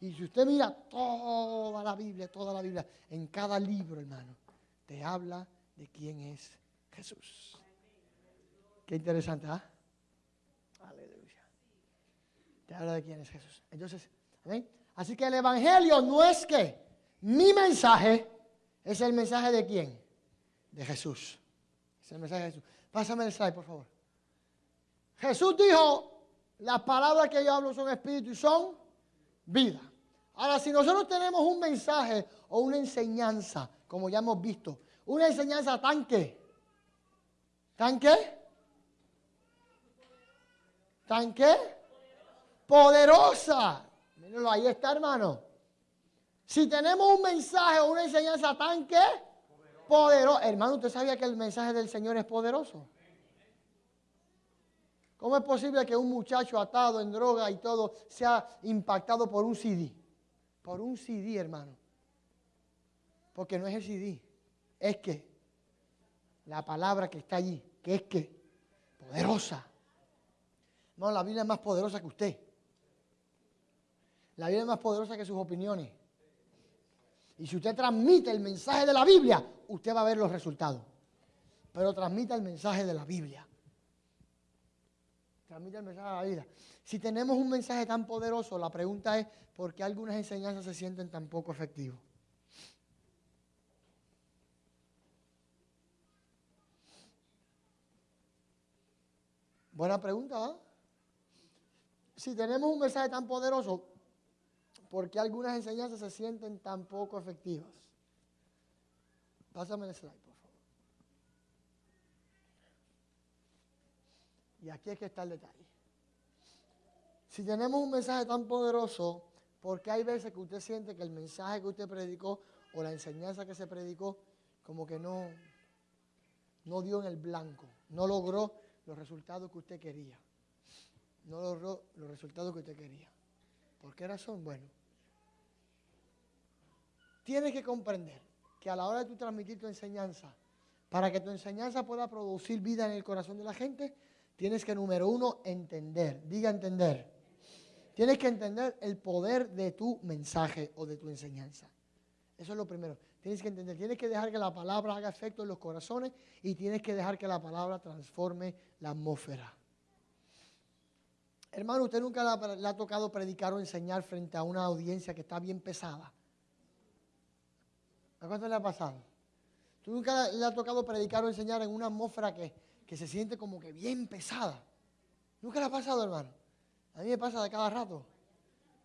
Y si usted mira toda la Biblia, toda la Biblia, en cada libro, hermano, te habla de quién es Jesús. Qué interesante, ¿ah? Aleluya. Te habla de quién es Jesús. Entonces, ¿ven? Así que el Evangelio no es que mi mensaje es el mensaje de quién? De Jesús. Es el mensaje de Jesús. Pásame el slide, por favor. Jesús dijo, las palabras que yo hablo son espíritu y son vida. Ahora, si nosotros tenemos un mensaje o una enseñanza, como ya hemos visto, una enseñanza tan que, tan que, tan que, poderosa ahí está, hermano. Si tenemos un mensaje o una enseñanza tan que poderoso. Hermano, ¿usted sabía que el mensaje del Señor es poderoso? ¿Cómo es posible que un muchacho atado en droga y todo sea impactado por un CD? Por un CD, hermano. Porque no es el CD. Es que la palabra que está allí, que es que poderosa. No, la Biblia es más poderosa que usted. La Biblia es más poderosa que sus opiniones. Y si usted transmite el mensaje de la Biblia, usted va a ver los resultados. Pero transmita el mensaje de la Biblia. Transmite el mensaje de la Biblia. Si tenemos un mensaje tan poderoso, la pregunta es, ¿por qué algunas enseñanzas se sienten tan poco efectivas? Buena pregunta, ¿ah? Si tenemos un mensaje tan poderoso, ¿Por qué algunas enseñanzas se sienten tan poco efectivas? Pásame el slide, Y aquí es que está el detalle. Si tenemos un mensaje tan poderoso, ¿por qué hay veces que usted siente que el mensaje que usted predicó o la enseñanza que se predicó como que no, no dio en el blanco, no logró los resultados que usted quería? No logró los resultados que usted quería. ¿Por qué razón? Bueno, tienes que comprender que a la hora de tu transmitir tu enseñanza, para que tu enseñanza pueda producir vida en el corazón de la gente, tienes que, número uno, entender. Diga entender. Tienes que entender el poder de tu mensaje o de tu enseñanza. Eso es lo primero. Tienes que entender, tienes que dejar que la palabra haga efecto en los corazones y tienes que dejar que la palabra transforme la atmósfera. Hermano, usted nunca le ha tocado predicar o enseñar frente a una audiencia que está bien pesada. ¿A cuánto le ha pasado? ¿Tú nunca le ha tocado predicar o enseñar en una atmósfera que, que se siente como que bien pesada? ¿Nunca le ha pasado, hermano? A mí me pasa de cada rato.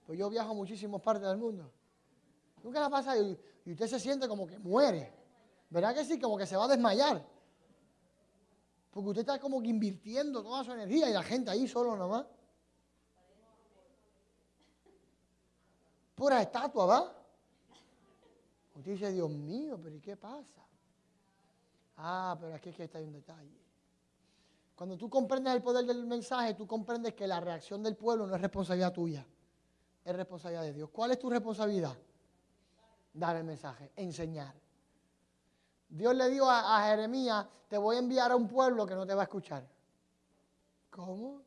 Pues yo viajo a muchísimas partes del mundo. Nunca le ha pasado y, y usted se siente como que muere. ¿Verdad que sí? Como que se va a desmayar. Porque usted está como que invirtiendo toda su energía y la gente ahí solo nomás. Pura estatua, ¿va? Usted dice, Dios mío, pero ¿y qué pasa? Ah, pero aquí que está un detalle. Cuando tú comprendes el poder del mensaje, tú comprendes que la reacción del pueblo no es responsabilidad tuya, es responsabilidad de Dios. ¿Cuál es tu responsabilidad? dar el mensaje, enseñar. Dios le dijo a, Jeremías, te voy a enviar a un pueblo que no te va a escuchar. ¿Cómo?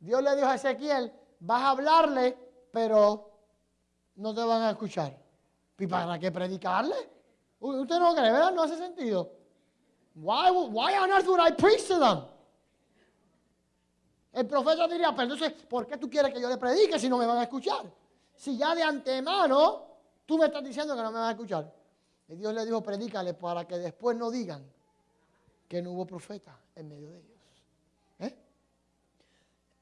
Dios le dijo a Ezequiel, vas a hablarle, pero no te van a escuchar. ¿Y para qué predicarle? Usted no cree, ¿verdad? No hace sentido. Why, why on earth would I preach to them? El profeta diría, pero entonces, ¿por qué tú quieres que yo le predique si no me van a escuchar? Si ya de antemano tú me estás diciendo que no me van a escuchar. Y Dios le dijo, predícale para que después no digan que no hubo profeta en medio de ellos. ¿Eh?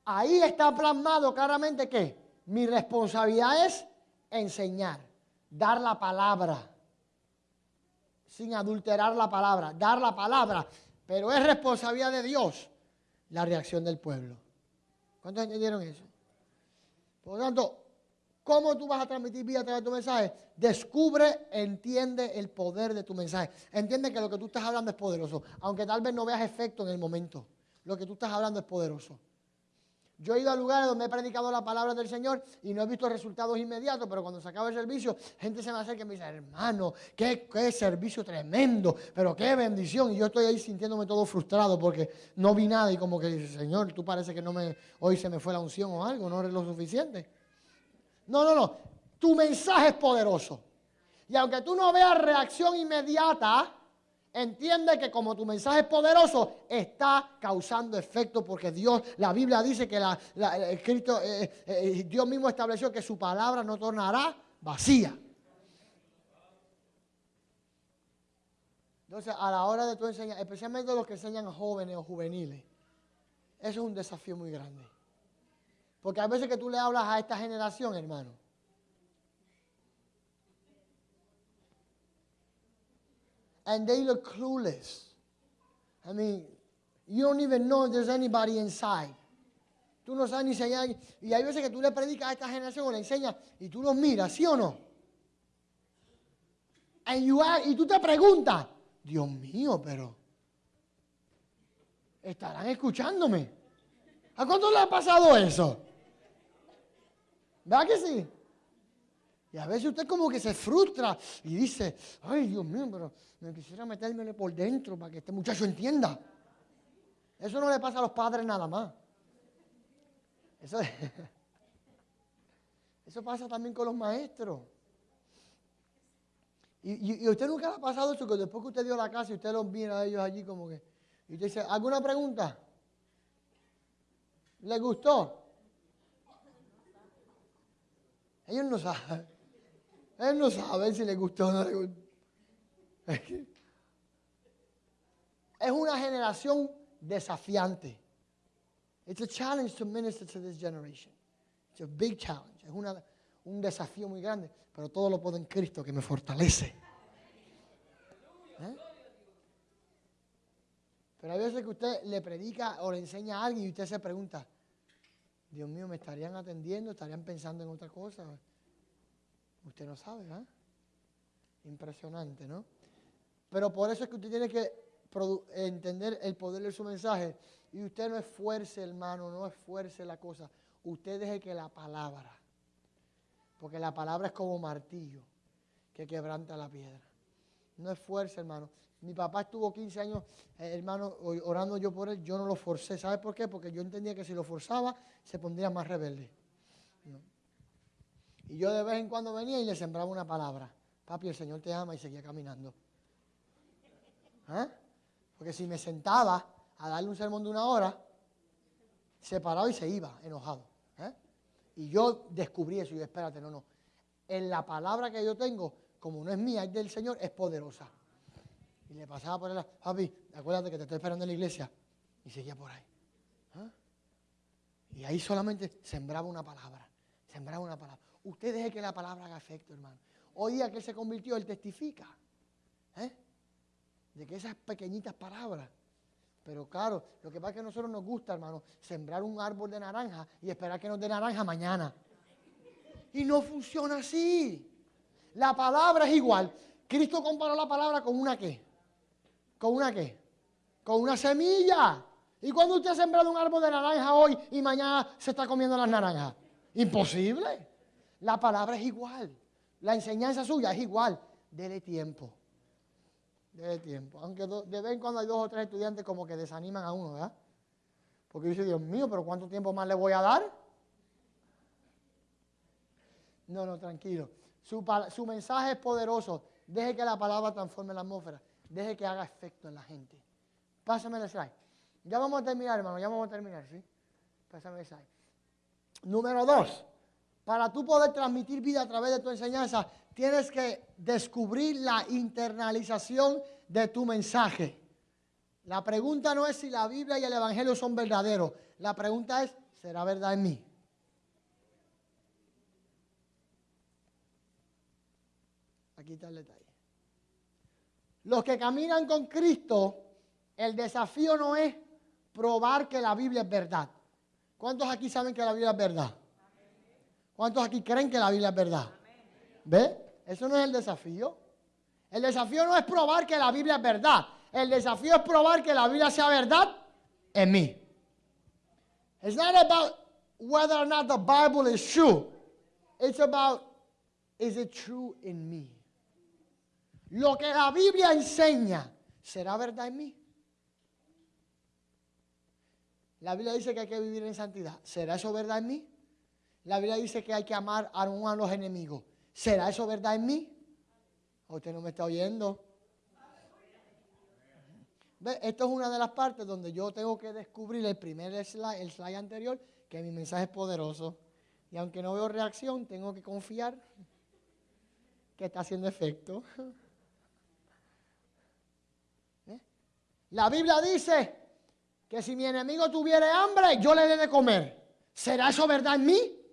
Ahí está plasmado claramente que mi responsabilidad es enseñar, dar la palabra, sin adulterar la palabra, dar la palabra, pero es responsabilidad de Dios la reacción del pueblo. ¿Cuántos entendieron eso? Por lo tanto, ¿cómo tú vas a transmitir vida a través de tu mensaje? Descubre, entiende el poder de tu mensaje. Entiende que lo que tú estás hablando es poderoso, aunque tal vez no veas efecto en el momento. Lo que tú estás hablando es poderoso. Yo he ido a lugares donde he predicado la palabra del Señor y no he visto resultados inmediatos, pero cuando se acaba el servicio, gente se me acerca y me dice, hermano, qué, qué servicio tremendo, pero qué bendición. Y yo estoy ahí sintiéndome todo frustrado porque no vi nada y como que dice, Señor, tú parece que no me, hoy se me fue la unción o algo, no eres lo suficiente. No, no, no, tu mensaje es poderoso. Y aunque tú no veas reacción inmediata, entiende que como tu mensaje es poderoso, está causando efecto porque Dios, la Biblia dice que la, la- Cristo, eh, eh, Dios mismo estableció que su palabra no tornará vacía. Entonces, a la hora de tu enseñar, especialmente los que enseñan jóvenes o juveniles, eso es un desafío muy grande. Porque hay veces que tú le hablas a esta generación, hermano, and they look clueless. I mean, you don't even know if there's anybody inside. Tú no sabes ni si. Y hay veces que tú le predicas a esta generación o le enseñas y tú los miras, ¿sí o no? And you ask- y tú te preguntas, Dios mío, pero ¿estarán escuchándome? ¿A cuánto le ha pasado eso? ¿Verdad que sí? Y a veces usted como que se frustra y dice, ay Dios mío, pero me quisiera metérmele por dentro para que este muchacho entienda. Eso no le pasa a los padres nada más. Eso, eso pasa también con los maestros. Y, y, usted nunca le ha pasado eso, que después que usted dio la casa y usted los mira a ellos allí como que, y usted dice, ¿alguna pregunta? ¿Le gustó? Ellos no saben. Ellos no saben si les gustó o no Es una generación desafiante. It's a challenge to minister to this generation. It's a big challenge. Es una- un desafío muy grande, pero todo lo puedo en Cristo que me fortalece. ¿Eh? Pero hay veces que usted le predica o le enseña a alguien y usted se pregunta, Dios mío, ¿me estarían atendiendo? ¿Estarían pensando en otra cosa? Usted no sabe, ¿verdad? Impresionante, ¿no? Pero por eso es que usted tiene que entender el poder de su mensaje. Y usted no esfuerce, hermano, no esfuerce la cosa. Usted deje que la palabra, porque la palabra es como martillo que quebranta la piedra. No esfuerce, hermano. Mi papá estuvo 15 años, eh, hermano, orando yo por él. Yo no lo forcé. ¿Sabe por qué? Porque yo entendía que si lo forzaba, se pondría más rebelde. Y yo de vez en cuando venía y le sembraba una palabra. Papi, el Señor te ama y seguía caminando. ¿Ah? Porque si me sentaba a darle un sermón de una hora, se paraba y se iba, enojado. ¿eh? Y yo descubrí eso y yo, espérate, no, no. En la palabra que yo tengo, como no es mía, es del Señor, es poderosa. Y le pasaba por él, papi, acuérdate que te estoy esperando en la iglesia. Y seguía por ahí. ¿Ah? Y ahí solamente sembraba una palabra. Sembraba una palabra. Usted deje que la palabra haga efecto, hermano. Hoy día que él se convirtió, él testifica. ¿eh? De que esas pequeñitas palabras. Pero claro, lo que pasa es que a nosotros nos gusta, hermano, sembrar un árbol de naranja y esperar que nos dé naranja mañana. Y no funciona así. La palabra es igual. Cristo comparó la palabra con una qué. ¿Con una qué? Con una semilla. ¿Y cuando usted ha sembrado un árbol de naranja hoy y mañana se está comiendo las naranjas? Imposible. La palabra es igual. La enseñanza suya es igual. Dele tiempo. Dele tiempo. Aunque de vez en cuando hay dos o tres estudiantes como que desaniman a uno, ¿verdad? Porque dice, Dios mío, pero ¿cuánto tiempo más le voy a dar? No, no, tranquilo. Su, su mensaje es poderoso. Deje que la palabra transforme la atmósfera. Deje que haga efecto en la gente. Pásame el slide. Ya vamos a terminar, hermano. Ya vamos a terminar, ¿sí? Pásame el slide. Número dos. Para tú poder transmitir vida a través de tu enseñanza, tienes que descubrir la internalización de tu mensaje. La pregunta no es si la Biblia y el Evangelio son verdaderos. La pregunta es, ¿será verdad en mí? Aquí está el detalle. Los que caminan con Cristo, el desafío no es probar que la Biblia es verdad. ¿Cuántos aquí saben que la Biblia es verdad? ¿Cuántos aquí creen que la Biblia es verdad? ¿Ve? Eso no es el desafío. El desafío no es probar que la Biblia es verdad. El desafío es probar que la Biblia sea verdad en mí. It's not about whether or not the Bible is true. It's about is it true in me? Lo que la Biblia enseña, ¿será verdad en mí? La Biblia dice que hay que vivir en santidad. ¿Será eso verdad en mí? La Biblia dice que hay que amar aún a los enemigos. ¿Será eso verdad en mí? Usted no me está oyendo. ¿Ve? Esto es una de las partes donde yo tengo que descubrir el primer slide, el slide anterior, que mi mensaje es poderoso. Y aunque no veo reacción, tengo que confiar que está haciendo efecto. ¿Eh? La Biblia dice que si mi enemigo tuviera hambre, yo le dé de comer. ¿Será eso verdad en mí?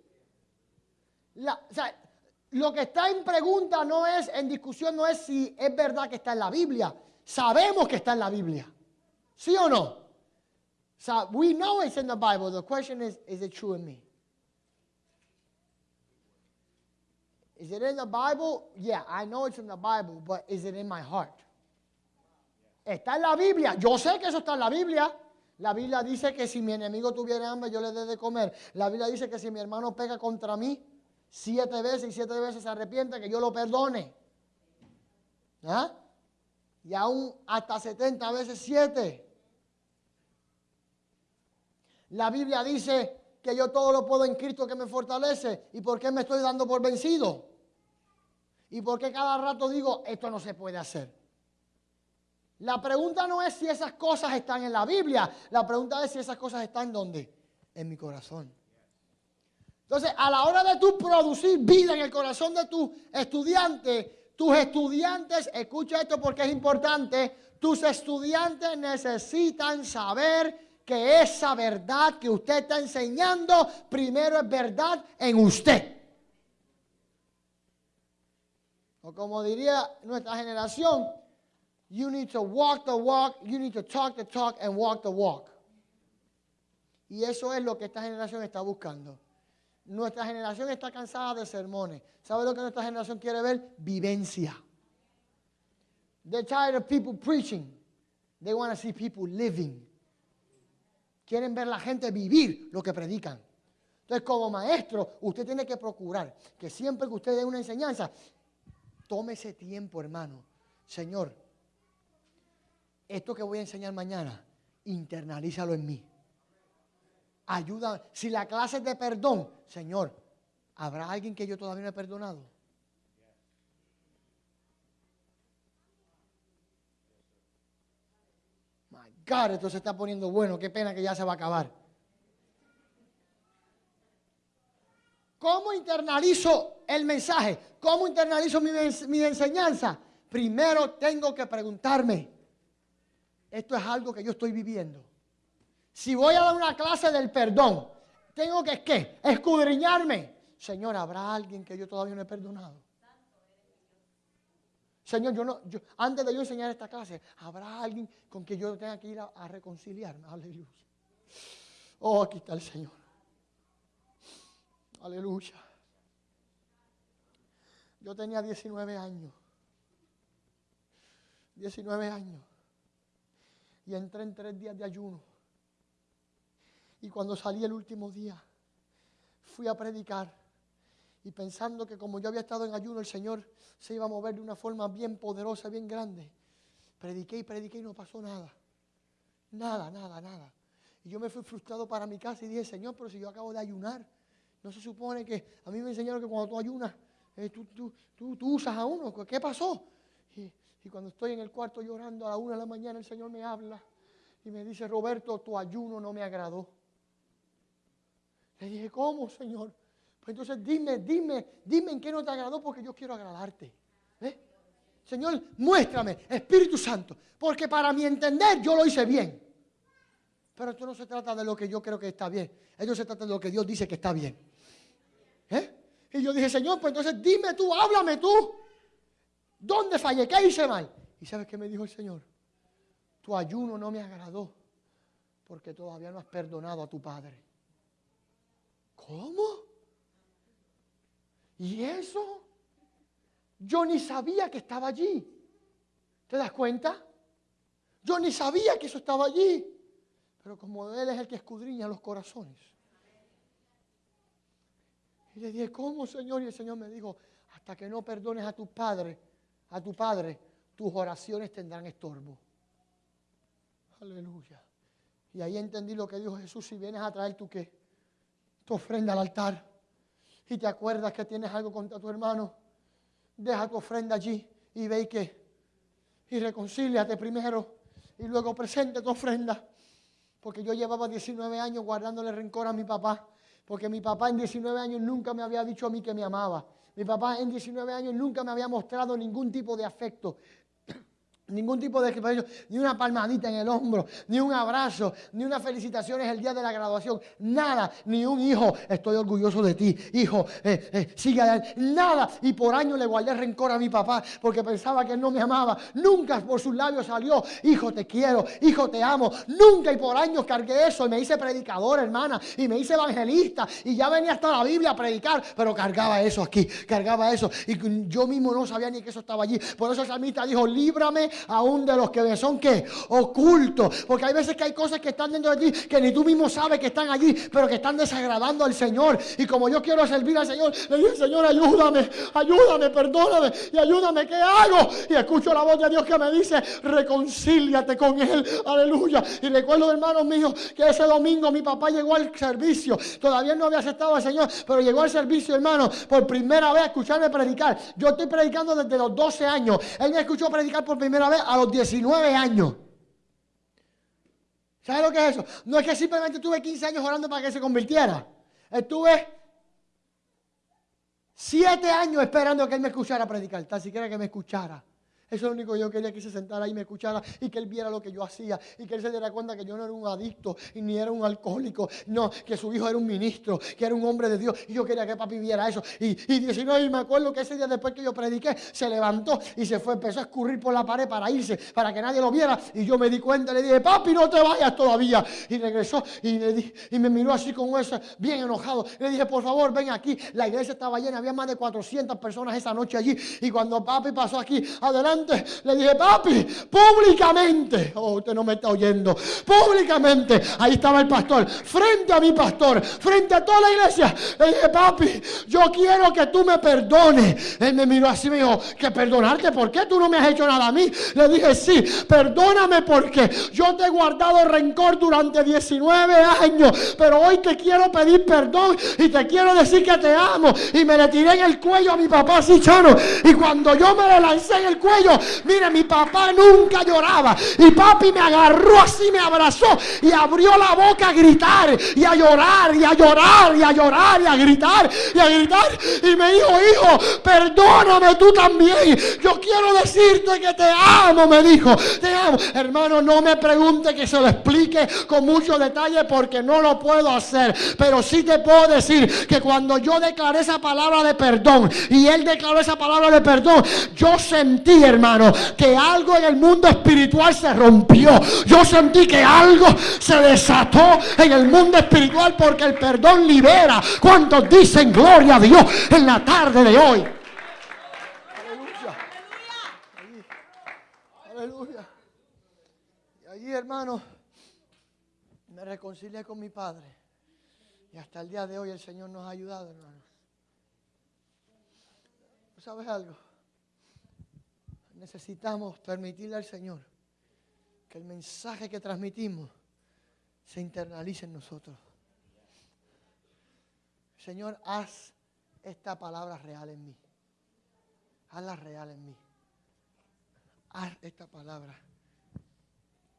Lo que está en pregunta no es, en discusión, no es si es verdad que está en la Biblia. Sabemos que está en la Biblia. ¿Sí o no? We know it's in the Bible. The question is, is it true in me? Is it in the Bible? Yeah, I know it's in the Bible, but is it in my heart? Está en la Biblia. Yo sé que eso está en la Biblia. La Biblia dice que si mi enemigo tuviera hambre, yo le dé de comer. La Biblia dice que si mi hermano pega contra mí siete veces y siete veces se arrepiente, que yo lo perdone. ¿Ah? Y aún hasta 70 veces siete. La Biblia dice que yo todo lo puedo en Cristo que me fortalece. ¿Y por qué me estoy dando por vencido? ¿Y por qué cada rato digo, esto no se puede hacer? La pregunta no es si esas cosas están en la Biblia. La pregunta es si esas cosas están donde? En mi corazón. Entonces, a la hora de tú producir vida en el corazón de tus estudiantes, tus estudiantes, escucha esto porque es importante, tus estudiantes necesitan saber que esa verdad que usted está enseñando, primero es verdad en usted. O como diría nuestra generación, you need to walk the walk, you need to talk the talk and walk the walk. Y eso es lo que esta generación está buscando. Nuestra generación está cansada de sermones. ¿Sabe lo que nuestra generación quiere ver? Vivencia. They're tired of people preaching. They want to see people living. Quieren ver la gente vivir lo que predican. Entonces, como maestro, usted tiene que procurar que siempre que usted dé una enseñanza, tome ese tiempo, hermano. Señor, esto que voy a enseñar mañana, internalízalo en mí. Ayuda. Si la clase es de perdón, Señor, ¿habrá alguien que yo todavía no he perdonado? My God, esto se está poniendo bueno. Qué pena que ya se va a acabar. ¿Cómo internalizo el mensaje? ¿Cómo internalizo mi, ens- mi enseñanza? Primero tengo que preguntarme, ¿esto es algo que yo estoy viviendo? Si voy a dar una clase del perdón, tengo que ¿qué? escudriñarme. Señor, ¿habrá alguien que yo todavía no he perdonado? Señor, yo no, yo, antes de yo enseñar esta clase, ¿habrá alguien con quien yo tenga que ir a, a reconciliarme? Aleluya. Oh, aquí está el Señor. Aleluya. Yo tenía 19 años. 19 años. Y entré en tres días de ayuno. Y cuando salí el último día, fui a predicar. y pensando que como yo había estado en ayuno, el Señor se iba a mover de una forma bien poderosa, bien grande. Prediqué y prediqué y no pasó nada. Nada, nada, nada. Y yo me fui frustrado para mi casa y dije, Señor, pero si yo acabo de ayunar, no se supone que a mí me enseñaron que cuando tú ayunas, eh, tú, tú, tú, tú usas a uno. ¿Qué pasó? Y, y cuando estoy en el cuarto llorando a la una de la mañana, el Señor me habla y me dice, Roberto, tu ayuno no me agradó. Le dije, ¿cómo, Señor? Pues entonces dime, dime, dime en qué no te agradó porque yo quiero agradarte. ¿Eh? Señor, muéstrame, Espíritu Santo, porque para mi entender yo lo hice bien. Pero esto no se trata de lo que yo creo que está bien. Esto se trata de lo que Dios dice que está bien. ¿Eh? Y yo dije, Señor, pues entonces dime tú, háblame tú. ¿Dónde fallé? ¿Qué hice mal? ¿Y sabes qué me dijo el Señor? Tu ayuno no me agradó porque todavía no has perdonado a tu padre. ¿Cómo? ¿Y eso? Yo ni sabía que estaba allí. ¿Te das cuenta? Yo ni sabía que eso estaba allí. Pero como Él es el que escudriña los corazones. Y le dije, ¿cómo, Señor? Y el Señor me dijo, hasta que no perdones a tu padre, a tu padre, tus oraciones tendrán estorbo. Aleluya. Y ahí entendí lo que dijo Jesús, si vienes a traer tu qué, ofrenda al altar y te acuerdas que tienes algo contra tu hermano, deja tu ofrenda allí y ve y qué. Y reconcíliate primero y luego presente tu ofrenda. Porque yo llevaba 19 años guardándole rencor a mi papá. Porque mi papá en 19 años nunca me había dicho a mí que me amaba. Mi papá en 19 años nunca me había mostrado ningún tipo de afecto. Ningún tipo de ni una palmadita en el hombro, ni un abrazo, ni unas felicitaciones el día de la graduación, nada, ni un hijo, estoy orgulloso de ti, hijo, eh, eh, sigue adelante, nada. Y por años le guardé rencor a mi papá porque pensaba que él no me amaba. Nunca por sus labios salió, hijo, te quiero, hijo, te amo. Nunca y por años cargué eso y me hice predicador, hermana, y me hice evangelista y ya venía hasta la Biblia a predicar, pero cargaba eso aquí, cargaba eso. Y yo mismo no sabía ni que eso estaba allí. Por eso el salmista dijo, líbrame aún de los que son que ocultos. Porque hay veces que hay cosas que están dentro de ti que ni tú mismo sabes que están allí, pero que están desagradando al Señor. Y como yo quiero servir al Señor, le digo, Señor, ayúdame, ayúdame, perdóname y ayúdame, ¿qué hago? Y escucho la voz de Dios que me dice, reconcíliate con Él, aleluya. Y recuerdo, hermanos míos, que ese domingo mi papá llegó al servicio. Todavía no había aceptado al Señor, pero llegó al servicio, hermano, por primera vez a escucharme predicar. Yo estoy predicando desde los 12 años. Él me escuchó predicar por primera vez a los 19 años. ¿Sabes lo que es eso? No es que simplemente tuve 15 años orando para que se convirtiera. Estuve 7 años esperando que él me escuchara predicar, tan siquiera que me escuchara. Eso es lo único que yo quería que se sentara y me escuchara y que él viera lo que yo hacía y que él se diera cuenta que yo no era un adicto y ni era un alcohólico, no, que su hijo era un ministro, que era un hombre de Dios y yo quería que papi viera eso. Y, y y me acuerdo que ese día después que yo prediqué, se levantó y se fue, empezó a escurrir por la pared para irse, para que nadie lo viera y yo me di cuenta, le dije, papi, no te vayas todavía. Y regresó y, le y me miró así con eso, bien enojado. Le dije, por favor, ven aquí. La iglesia estaba llena, había más de 400 personas esa noche allí y cuando papi pasó aquí, adelante, le dije, papi, públicamente, oh, usted no me está oyendo, públicamente, ahí estaba el pastor, frente a mi pastor, frente a toda la iglesia, le dije, papi, yo quiero que tú me perdones. Él me miró así y me dijo, que perdonarte, ¿por qué tú no me has hecho nada a mí? Le dije, sí, perdóname porque yo te he guardado rencor durante 19 años, pero hoy te quiero pedir perdón y te quiero decir que te amo. Y me le tiré en el cuello a mi papá así, chano, y cuando yo me le lancé en el cuello, Mira, mi papá nunca lloraba. Y papi me agarró así, me abrazó y abrió la boca a gritar y a llorar y a llorar y a llorar y a gritar y a gritar. Y me dijo, hijo, perdóname tú también. Yo quiero decirte que te amo, me dijo. Te amo. Hermano, no me pregunte que se lo explique con mucho detalle porque no lo puedo hacer. Pero sí te puedo decir que cuando yo declaré esa palabra de perdón y él declaró esa palabra de perdón, yo sentí, hermano hermano, que algo en el mundo espiritual se rompió. Yo sentí que algo se desató en el mundo espiritual porque el perdón libera. ¿Cuántos dicen gloria a Dios en la tarde de hoy? Aleluya. Aleluya. Y allí, hermano, me reconcilié con mi padre. Y hasta el día de hoy el Señor nos ha ayudado, hermano. ¿Tú sabes algo? Necesitamos permitirle al Señor que el mensaje que transmitimos se internalice en nosotros. Señor, haz esta palabra real en mí. Hazla real en mí. Haz esta palabra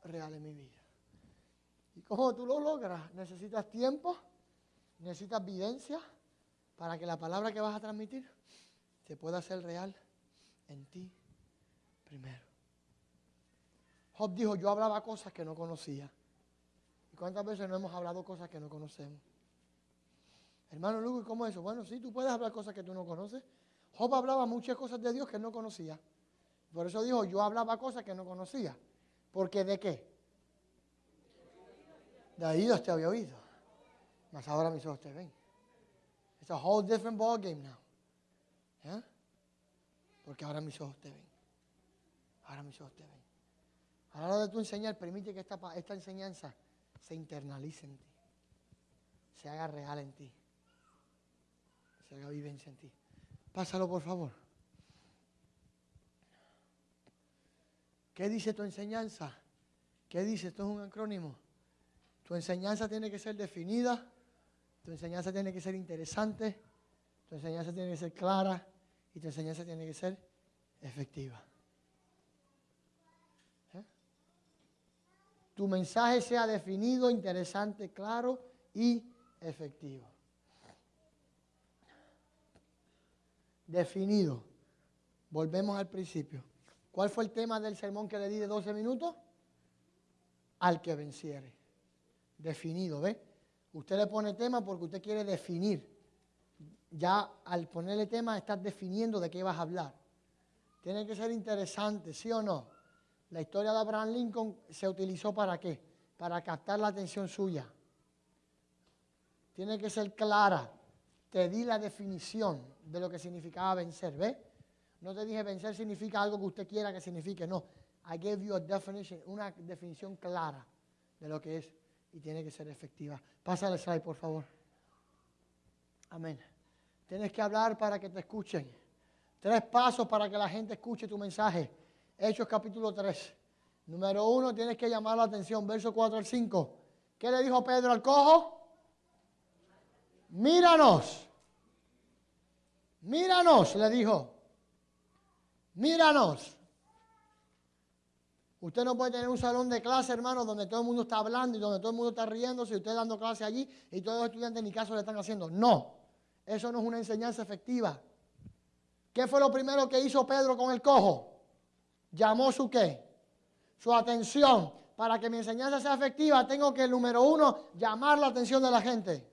real en mi vida. ¿Y cómo tú lo logras? Necesitas tiempo, necesitas evidencia para que la palabra que vas a transmitir se pueda hacer real en ti primero. Job dijo, yo hablaba cosas que no conocía. ¿Y cuántas veces no hemos hablado cosas que no conocemos? Hermano Lugo, ¿y cómo es eso? Bueno, sí, tú puedes hablar cosas que tú no conoces. Job hablaba muchas cosas de Dios que no conocía. Por eso dijo, yo hablaba cosas que no conocía. ¿Porque de qué? De oídos te había oído. Mas ahora mis ojos te ven. It's a whole different ball game now. ¿Eh? Porque ahora mis ojos te ven. Ahora mis ojos te ven. A la hora de tu enseñar, permite que esta, esta enseñanza se internalice en ti. Se haga real en ti. Se haga vivencia en ti. Pásalo, por favor. ¿Qué dice tu enseñanza? ¿Qué dice? Esto es un acrónimo. Tu enseñanza tiene que ser definida, tu enseñanza tiene que ser interesante, tu enseñanza tiene que ser clara y tu enseñanza tiene que ser efectiva. ¿Eh? Tu mensaje sea definido, interesante, claro y efectivo. Definido. Volvemos al principio. ¿Cuál fue el tema del sermón que le di de 12 minutos? Al que venciere. Definido, ¿ve? Usted le pone tema porque usted quiere definir. Ya al ponerle tema estás definiendo de qué vas a hablar. Tiene que ser interesante, ¿sí o no? La historia de Abraham Lincoln se utilizó para qué? Para captar la atención suya. Tiene que ser clara. Te di la definición de lo que significaba vencer, ¿ve? No te dije vencer significa algo que usted quiera que signifique, no. I gave you a definition, una definición clara de lo que es y tiene que ser efectiva. Pasa el slide, por favor. Amén. Tienes que hablar para que te escuchen. Tres pasos para que la gente escuche tu mensaje. Hechos capítulo 3. Número uno, tienes que llamar la atención. Verso 4 al 5. ¿Qué le dijo Pedro al cojo? Míranos. Míranos, le dijo. Míranos. Usted no puede tener un salón de clase, hermano, donde todo el mundo está hablando y donde todo el mundo está riéndose y usted dando clase allí y todos los estudiantes ni caso le están haciendo. No, eso no es una enseñanza efectiva. ¿Qué fue lo primero que hizo Pedro con el cojo? Llamó su qué? Su atención. Para que mi enseñanza sea efectiva, tengo que, número uno, llamar la atención de la gente.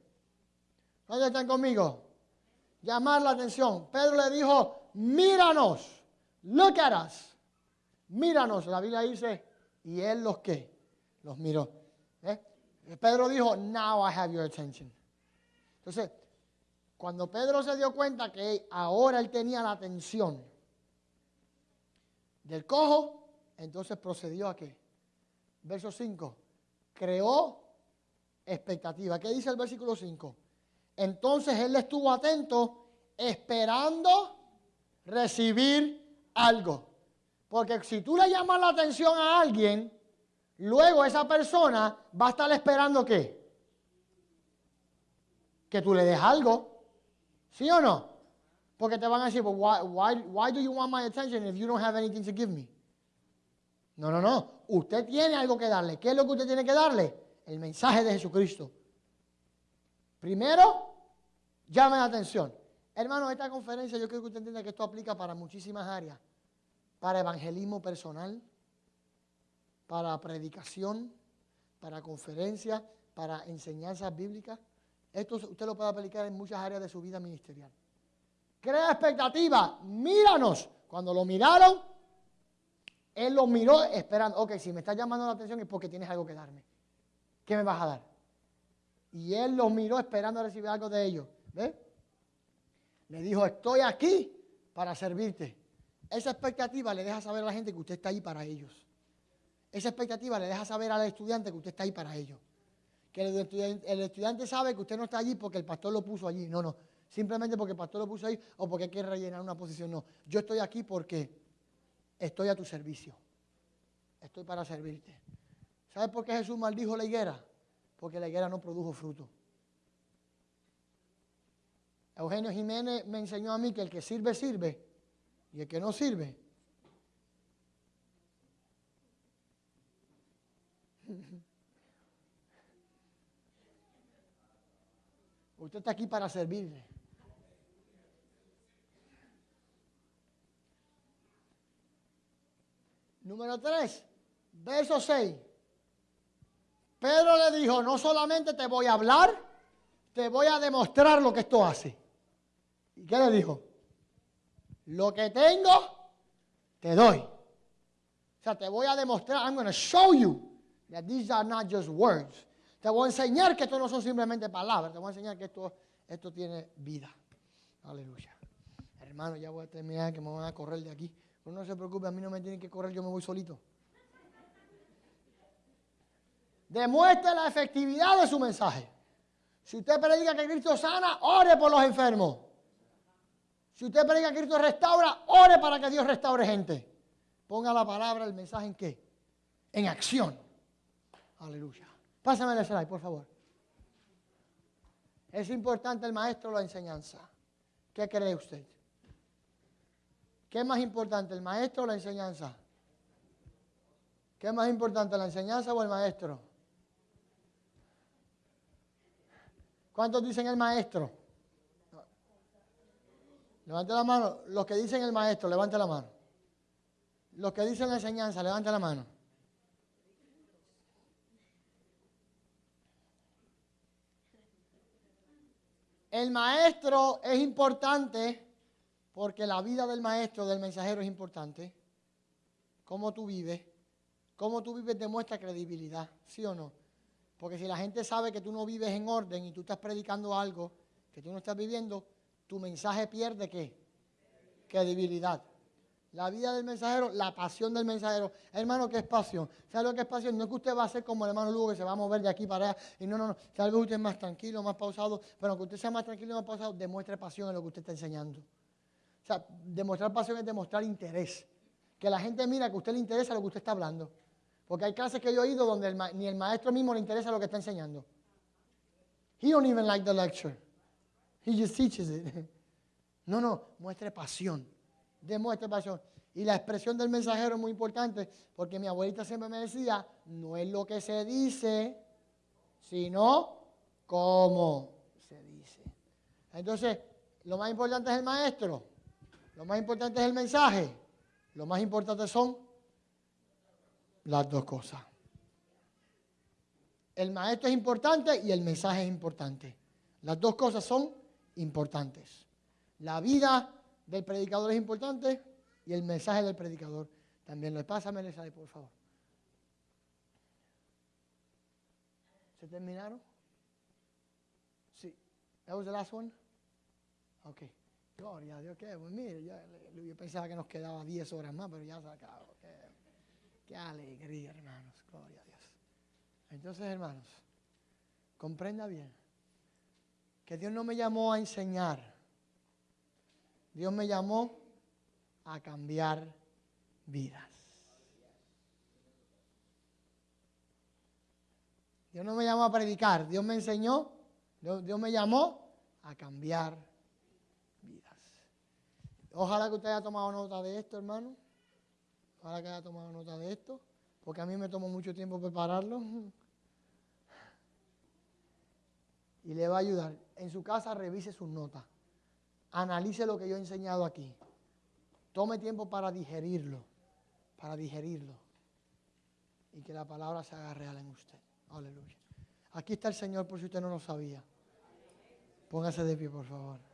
¿Dónde están conmigo? Llamar la atención. Pedro le dijo, míranos, look at us. Míranos, la Biblia dice, y él los que, los miró. ¿Eh? Pedro dijo, now I have your attention. Entonces, cuando Pedro se dio cuenta que ahora él tenía la atención del cojo, entonces procedió a qué? Verso 5. Creó expectativa. ¿Qué dice el versículo 5? Entonces él estuvo atento esperando recibir algo. Porque si tú le llamas la atención a alguien, luego esa persona va a estar esperando qué? Que tú le des algo. ¿Sí o no? Porque te van a decir, why, why, why do you want my attention if you don't have anything to give me? No, no, no. Usted tiene algo que darle. ¿Qué es lo que usted tiene que darle? El mensaje de Jesucristo. Primero, llame la atención. Hermano, esta conferencia yo creo que usted entienda que esto aplica para muchísimas áreas. Para evangelismo personal, para predicación, para conferencias, para enseñanzas bíblicas. Esto usted lo puede aplicar en muchas áreas de su vida ministerial. Crea expectativa. Míranos. Cuando lo miraron, él lo miró esperando. Ok, si me está llamando la atención es porque tienes algo que darme. ¿Qué me vas a dar? Y él los miró esperando recibir algo de ellos. ¿Ve? Le dijo, estoy aquí para servirte. Esa expectativa le deja saber a la gente que usted está ahí para ellos. Esa expectativa le deja saber al estudiante que usted está ahí para ellos. Que el estudiante sabe que usted no está allí porque el pastor lo puso allí. No, no. Simplemente porque el pastor lo puso ahí o porque quiere rellenar una posición. No, yo estoy aquí porque estoy a tu servicio. Estoy para servirte. ¿Sabes por qué Jesús maldijo la higuera? Porque la higuera no produjo fruto. Eugenio Jiménez me enseñó a mí que el que sirve, sirve. Y el que no sirve. Usted está aquí para servirle. Número 3, verso 6. Pedro le dijo, no solamente te voy a hablar, te voy a demostrar lo que esto hace. ¿Y qué le dijo? Lo que tengo, te doy. O sea, te voy a demostrar, I'm going to show you that these are not just words. Te voy a enseñar que esto no son simplemente palabras, te voy a enseñar que esto, esto tiene vida. Aleluya. Hermano, ya voy a terminar, que me van a correr de aquí. No se preocupe, a mí no me tienen que correr, yo me voy solito. Demuestre la efectividad de su mensaje. Si usted predica que Cristo sana, ore por los enfermos. Si usted predica que Cristo restaura, ore para que Dios restaure gente. Ponga la palabra, el mensaje en qué? En acción. Aleluya. Pásame el slide, por favor. Es importante el maestro la enseñanza. ¿Qué cree usted? ¿Qué es más importante, el maestro o la enseñanza? ¿Qué es más importante, la enseñanza o el maestro? ¿Cuántos dicen el maestro? Levante la mano. Los que dicen el maestro, levante la mano. Los que dicen la enseñanza, levante la mano. El maestro es importante porque la vida del maestro, del mensajero es importante. Cómo tú vives, cómo tú vives demuestra credibilidad, ¿sí o no? Porque si la gente sabe que tú no vives en orden y tú estás predicando algo que tú no estás viviendo, tu mensaje pierde qué? Credibilidad. La vida del mensajero, la pasión del mensajero. Hermano, ¿qué es pasión? ¿Sabe lo que es pasión? No es que usted va a ser como el hermano Lugo que se va a mover de aquí para allá. Y no, no, no. Tal vez usted es más tranquilo, más pausado. Pero aunque usted sea más tranquilo y más pausado, demuestre pasión en lo que usted está enseñando. Demostrar pasión es demostrar interés. Que la gente mira que a usted le interesa lo que usted está hablando. Porque hay clases que yo he oído donde ni el maestro mismo le interesa lo que está enseñando. He don't even like the lecture. He just teaches it. No, no, muestre pasión demuestre pasión. Y la expresión del mensajero es muy importante porque mi abuelita siempre me decía, no es lo que se dice, sino cómo se dice. Entonces, lo más importante es el maestro, lo más importante es el mensaje, lo más importante son las dos cosas. El maestro es importante y el mensaje es importante. Las dos cosas son importantes. La vida del predicador es importante y el mensaje del predicador también lo Pásame el mensaje, por favor. ¿Se terminaron? Sí. ¿That was the last one? Ok. Gloria a Dios. Que, pues mire, yo, pensaba que nos quedaba 10 horas más, pero ya se acabó. Qué, alegría, hermanos. Gloria a Dios. Entonces, hermanos, comprenda bien que Dios no me llamó a enseñar Dios me llamó a cambiar vidas. Dios no me llamó a predicar, Dios me enseñó, Dios, me llamó a cambiar vidas. Ojalá que usted haya tomado nota de esto, hermano. Ojalá que haya tomado nota de esto, porque a mí me tomó mucho tiempo prepararlo. Y le va a ayudar. En su casa revise sus notas analice lo que yo he enseñado aquí. Tome tiempo para digerirlo, para digerirlo. Y que la palabra se haga real en usted. Aleluya. Aquí está el Señor por si usted no lo sabía. Póngase de pie, por favor.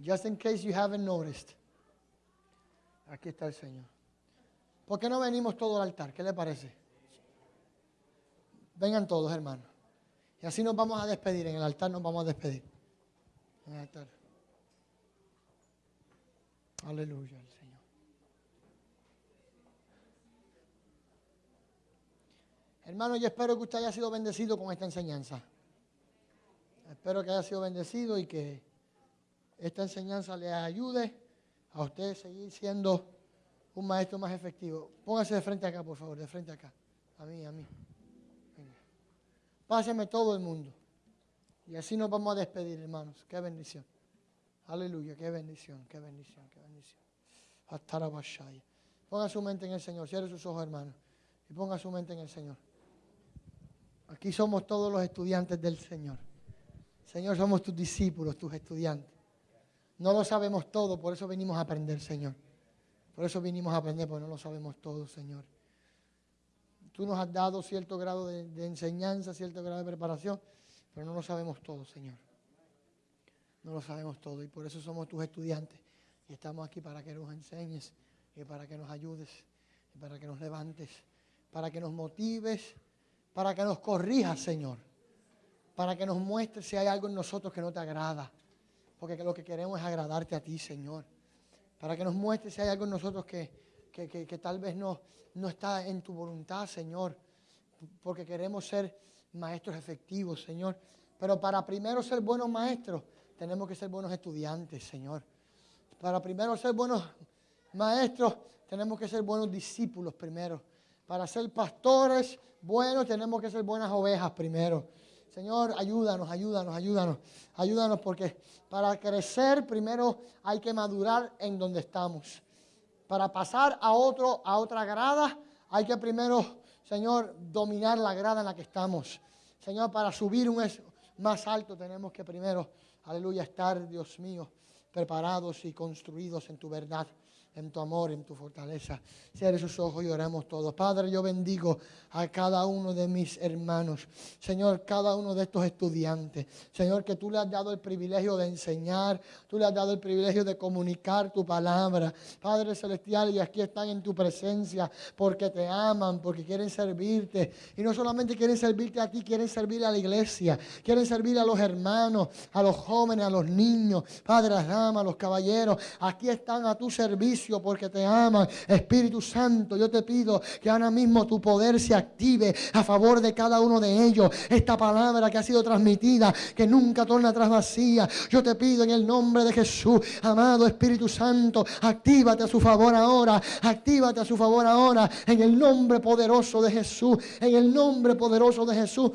Just in case you haven't noticed. Aquí está el Señor. ¿Por qué no venimos todos al altar? ¿Qué le parece? Vengan todos, hermanos. Y así nos vamos a despedir, en el altar nos vamos a despedir. En el altar. Aleluya al Señor. Hermano, yo espero que usted haya sido bendecido con esta enseñanza. Espero que haya sido bendecido y que esta enseñanza le ayude a usted a seguir siendo un maestro más efectivo. Póngase de frente acá, por favor, de frente acá. A mí, a mí. Venga. Páseme todo el mundo. Y así nos vamos a despedir, hermanos. Qué bendición. Aleluya, qué bendición, qué bendición, qué bendición. Atarabashaya. Ponga su mente en el Señor. Cierre sus ojos, hermanos. Y ponga su mente en el Señor. Aquí somos todos los estudiantes del Señor. Señor, somos tus discípulos, tus estudiantes. No lo sabemos todo, por eso venimos a aprender, Señor. Por eso vinimos a aprender, porque no lo sabemos todo, Señor. Tú nos has dado cierto grado de, de enseñanza, cierto grado de preparación, pero no lo sabemos todo, Señor. No lo sabemos todo y por eso somos tus estudiantes. Y estamos aquí para que nos enseñes y para que nos ayudes y para que nos levantes, para que nos motives, para que nos corrijas, Señor. Para que nos muestres si hay algo en nosotros que no te agrada. Porque lo que queremos es agradarte a ti, Señor. Para que nos muestres si hay algo en nosotros que, que, que- tal vez no, no está en tu voluntad, Señor. Porque queremos ser maestros efectivos, Señor. Pero para primero ser buenos maestros, tenemos que ser buenos estudiantes, Señor. Para primero ser buenos maestros, tenemos que ser buenos discípulos primero. Para ser pastores buenos, tenemos que ser buenas ovejas primero. Señor, ayúdanos, ayúdanos, ayúdanos. Ayúdanos porque para crecer primero hay que madurar en donde estamos. Para pasar a, otro, a otra grada hay que primero, Señor, dominar la grada en la que estamos. Señor, para subir un más alto tenemos que primero, aleluya, estar, Dios mío, preparados y construidos en tu verdad, en tu amor, en tu fortaleza. Cierre sus ojos y oremos todos. Padre, yo bendigo a cada uno de mis hermanos. Señor, cada uno de estos estudiantes. Señor, que tú le has dado el privilegio de enseñar, tú le has dado el privilegio de comunicar tu palabra. Padre Celestial, y aquí están en tu presencia porque te aman, porque quieren servirte. Y no solamente quieren servirte a ti, quieren servir a la iglesia, quieren servir a los hermanos, a los jóvenes, a los niños, Padre, las damas, a los caballeros. Aquí están a tu servicio porque te aman. Espíritu Santo, yo te pido que ahora mismo tu poder se active a favor de cada uno de ellos. Esta palabra que ha sido transmitida, que nunca torna atrás vacía. Yo te pido en el nombre de Jesús, amado Espíritu Santo, actívate a su favor ahora, actívate a su favor ahora, en el nombre poderoso de Jesús, en el nombre poderoso de Jesús.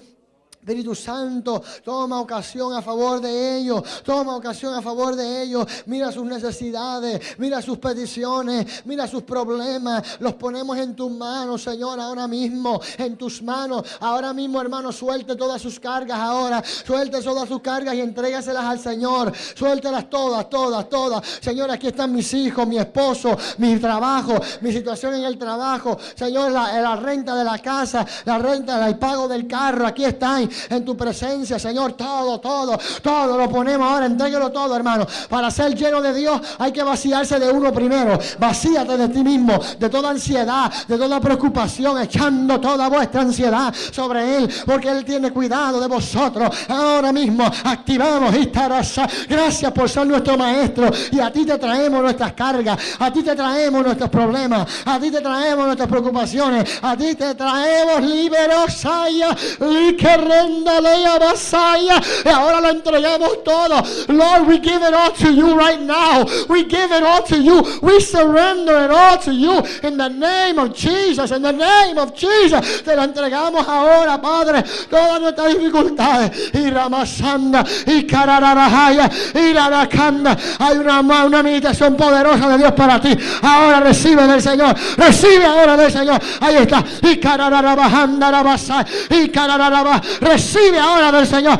Espíritu Santo, toma ocasión a favor de ellos, toma ocasión a favor de ellos. Mira sus necesidades, mira sus peticiones, mira sus problemas. Los ponemos en tus manos, Señor, ahora mismo, en tus manos. Ahora mismo, hermano, suelte todas sus cargas ahora. Suelte todas sus cargas y entrégaselas al Señor. Suéltelas todas, todas, todas. Señor, aquí están mis hijos, mi esposo, mi trabajo, mi situación en el trabajo. Señor, la, la renta de la casa, la renta, el pago del carro. Aquí están en tu presencia, Señor. Todo, todo, todo lo ponemos ahora. Entréguelo todo, hermano. Para ser lleno de Dios hay que vaciarse de uno primero. Vacíate de ti mismo, de toda ansiedad, de toda preocupación, echando toda vuestra ansiedad sobre Él, porque Él tiene cuidado de vosotros. Ahora mismo activamos Istarasa. Gracias por ser nuestro maestro. Y a ti te traemos nuestras cargas, a ti te traemos nuestros problemas, a ti te traemos nuestras preocupaciones, a ti te traemos liberosaya, leia basaya. Y ahora lo entregamos todo. Lord, we give it all to you right now. We give it all to you. We surrender it all to you in the name of Jesus. In the name of Jesus. Te lo entregamos ahora, Padre. Todas nuestras dificultades. Y Ramasanda. Y Karararahaya. Y Rarakanda. Hay una, una meditación poderosa de Dios para ti. Ahora recibe del Señor. Recibe ahora del Señor. Ahí está. Y Karararabahanda Rabasai. Y Karararaba. Recibe ahora del Señor.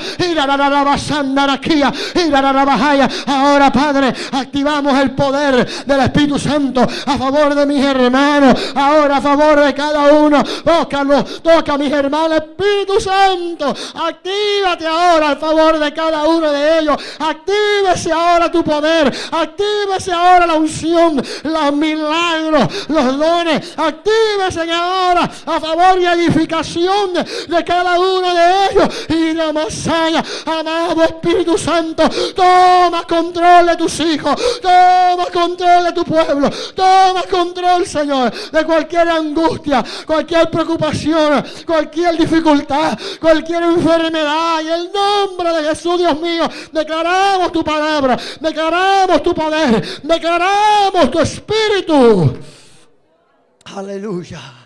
Ahora, Padre, activamos el poder del Espíritu Santo a favor de mis hermanos. Ahora a favor de cada uno. Tócalo, toca mis hermanos. Espíritu Santo, actívate ahora a favor de cada uno de ellos. Actívese ahora tu poder. Actívese ahora la unción, los milagros, los dones. Actívese ahora a favor y edificación de, cada uno de Y la masaya, amado Espíritu Santo, toma control de tus hijos, toma control de tu pueblo, toma control, Señor, de cualquier angustia, cualquier preocupación, cualquier dificultad, cualquier enfermedad. Y el nombre de Jesús, Dios mío, declaramos tu palabra, declaramos tu poder, declaramos tu espíritu. Aleluya.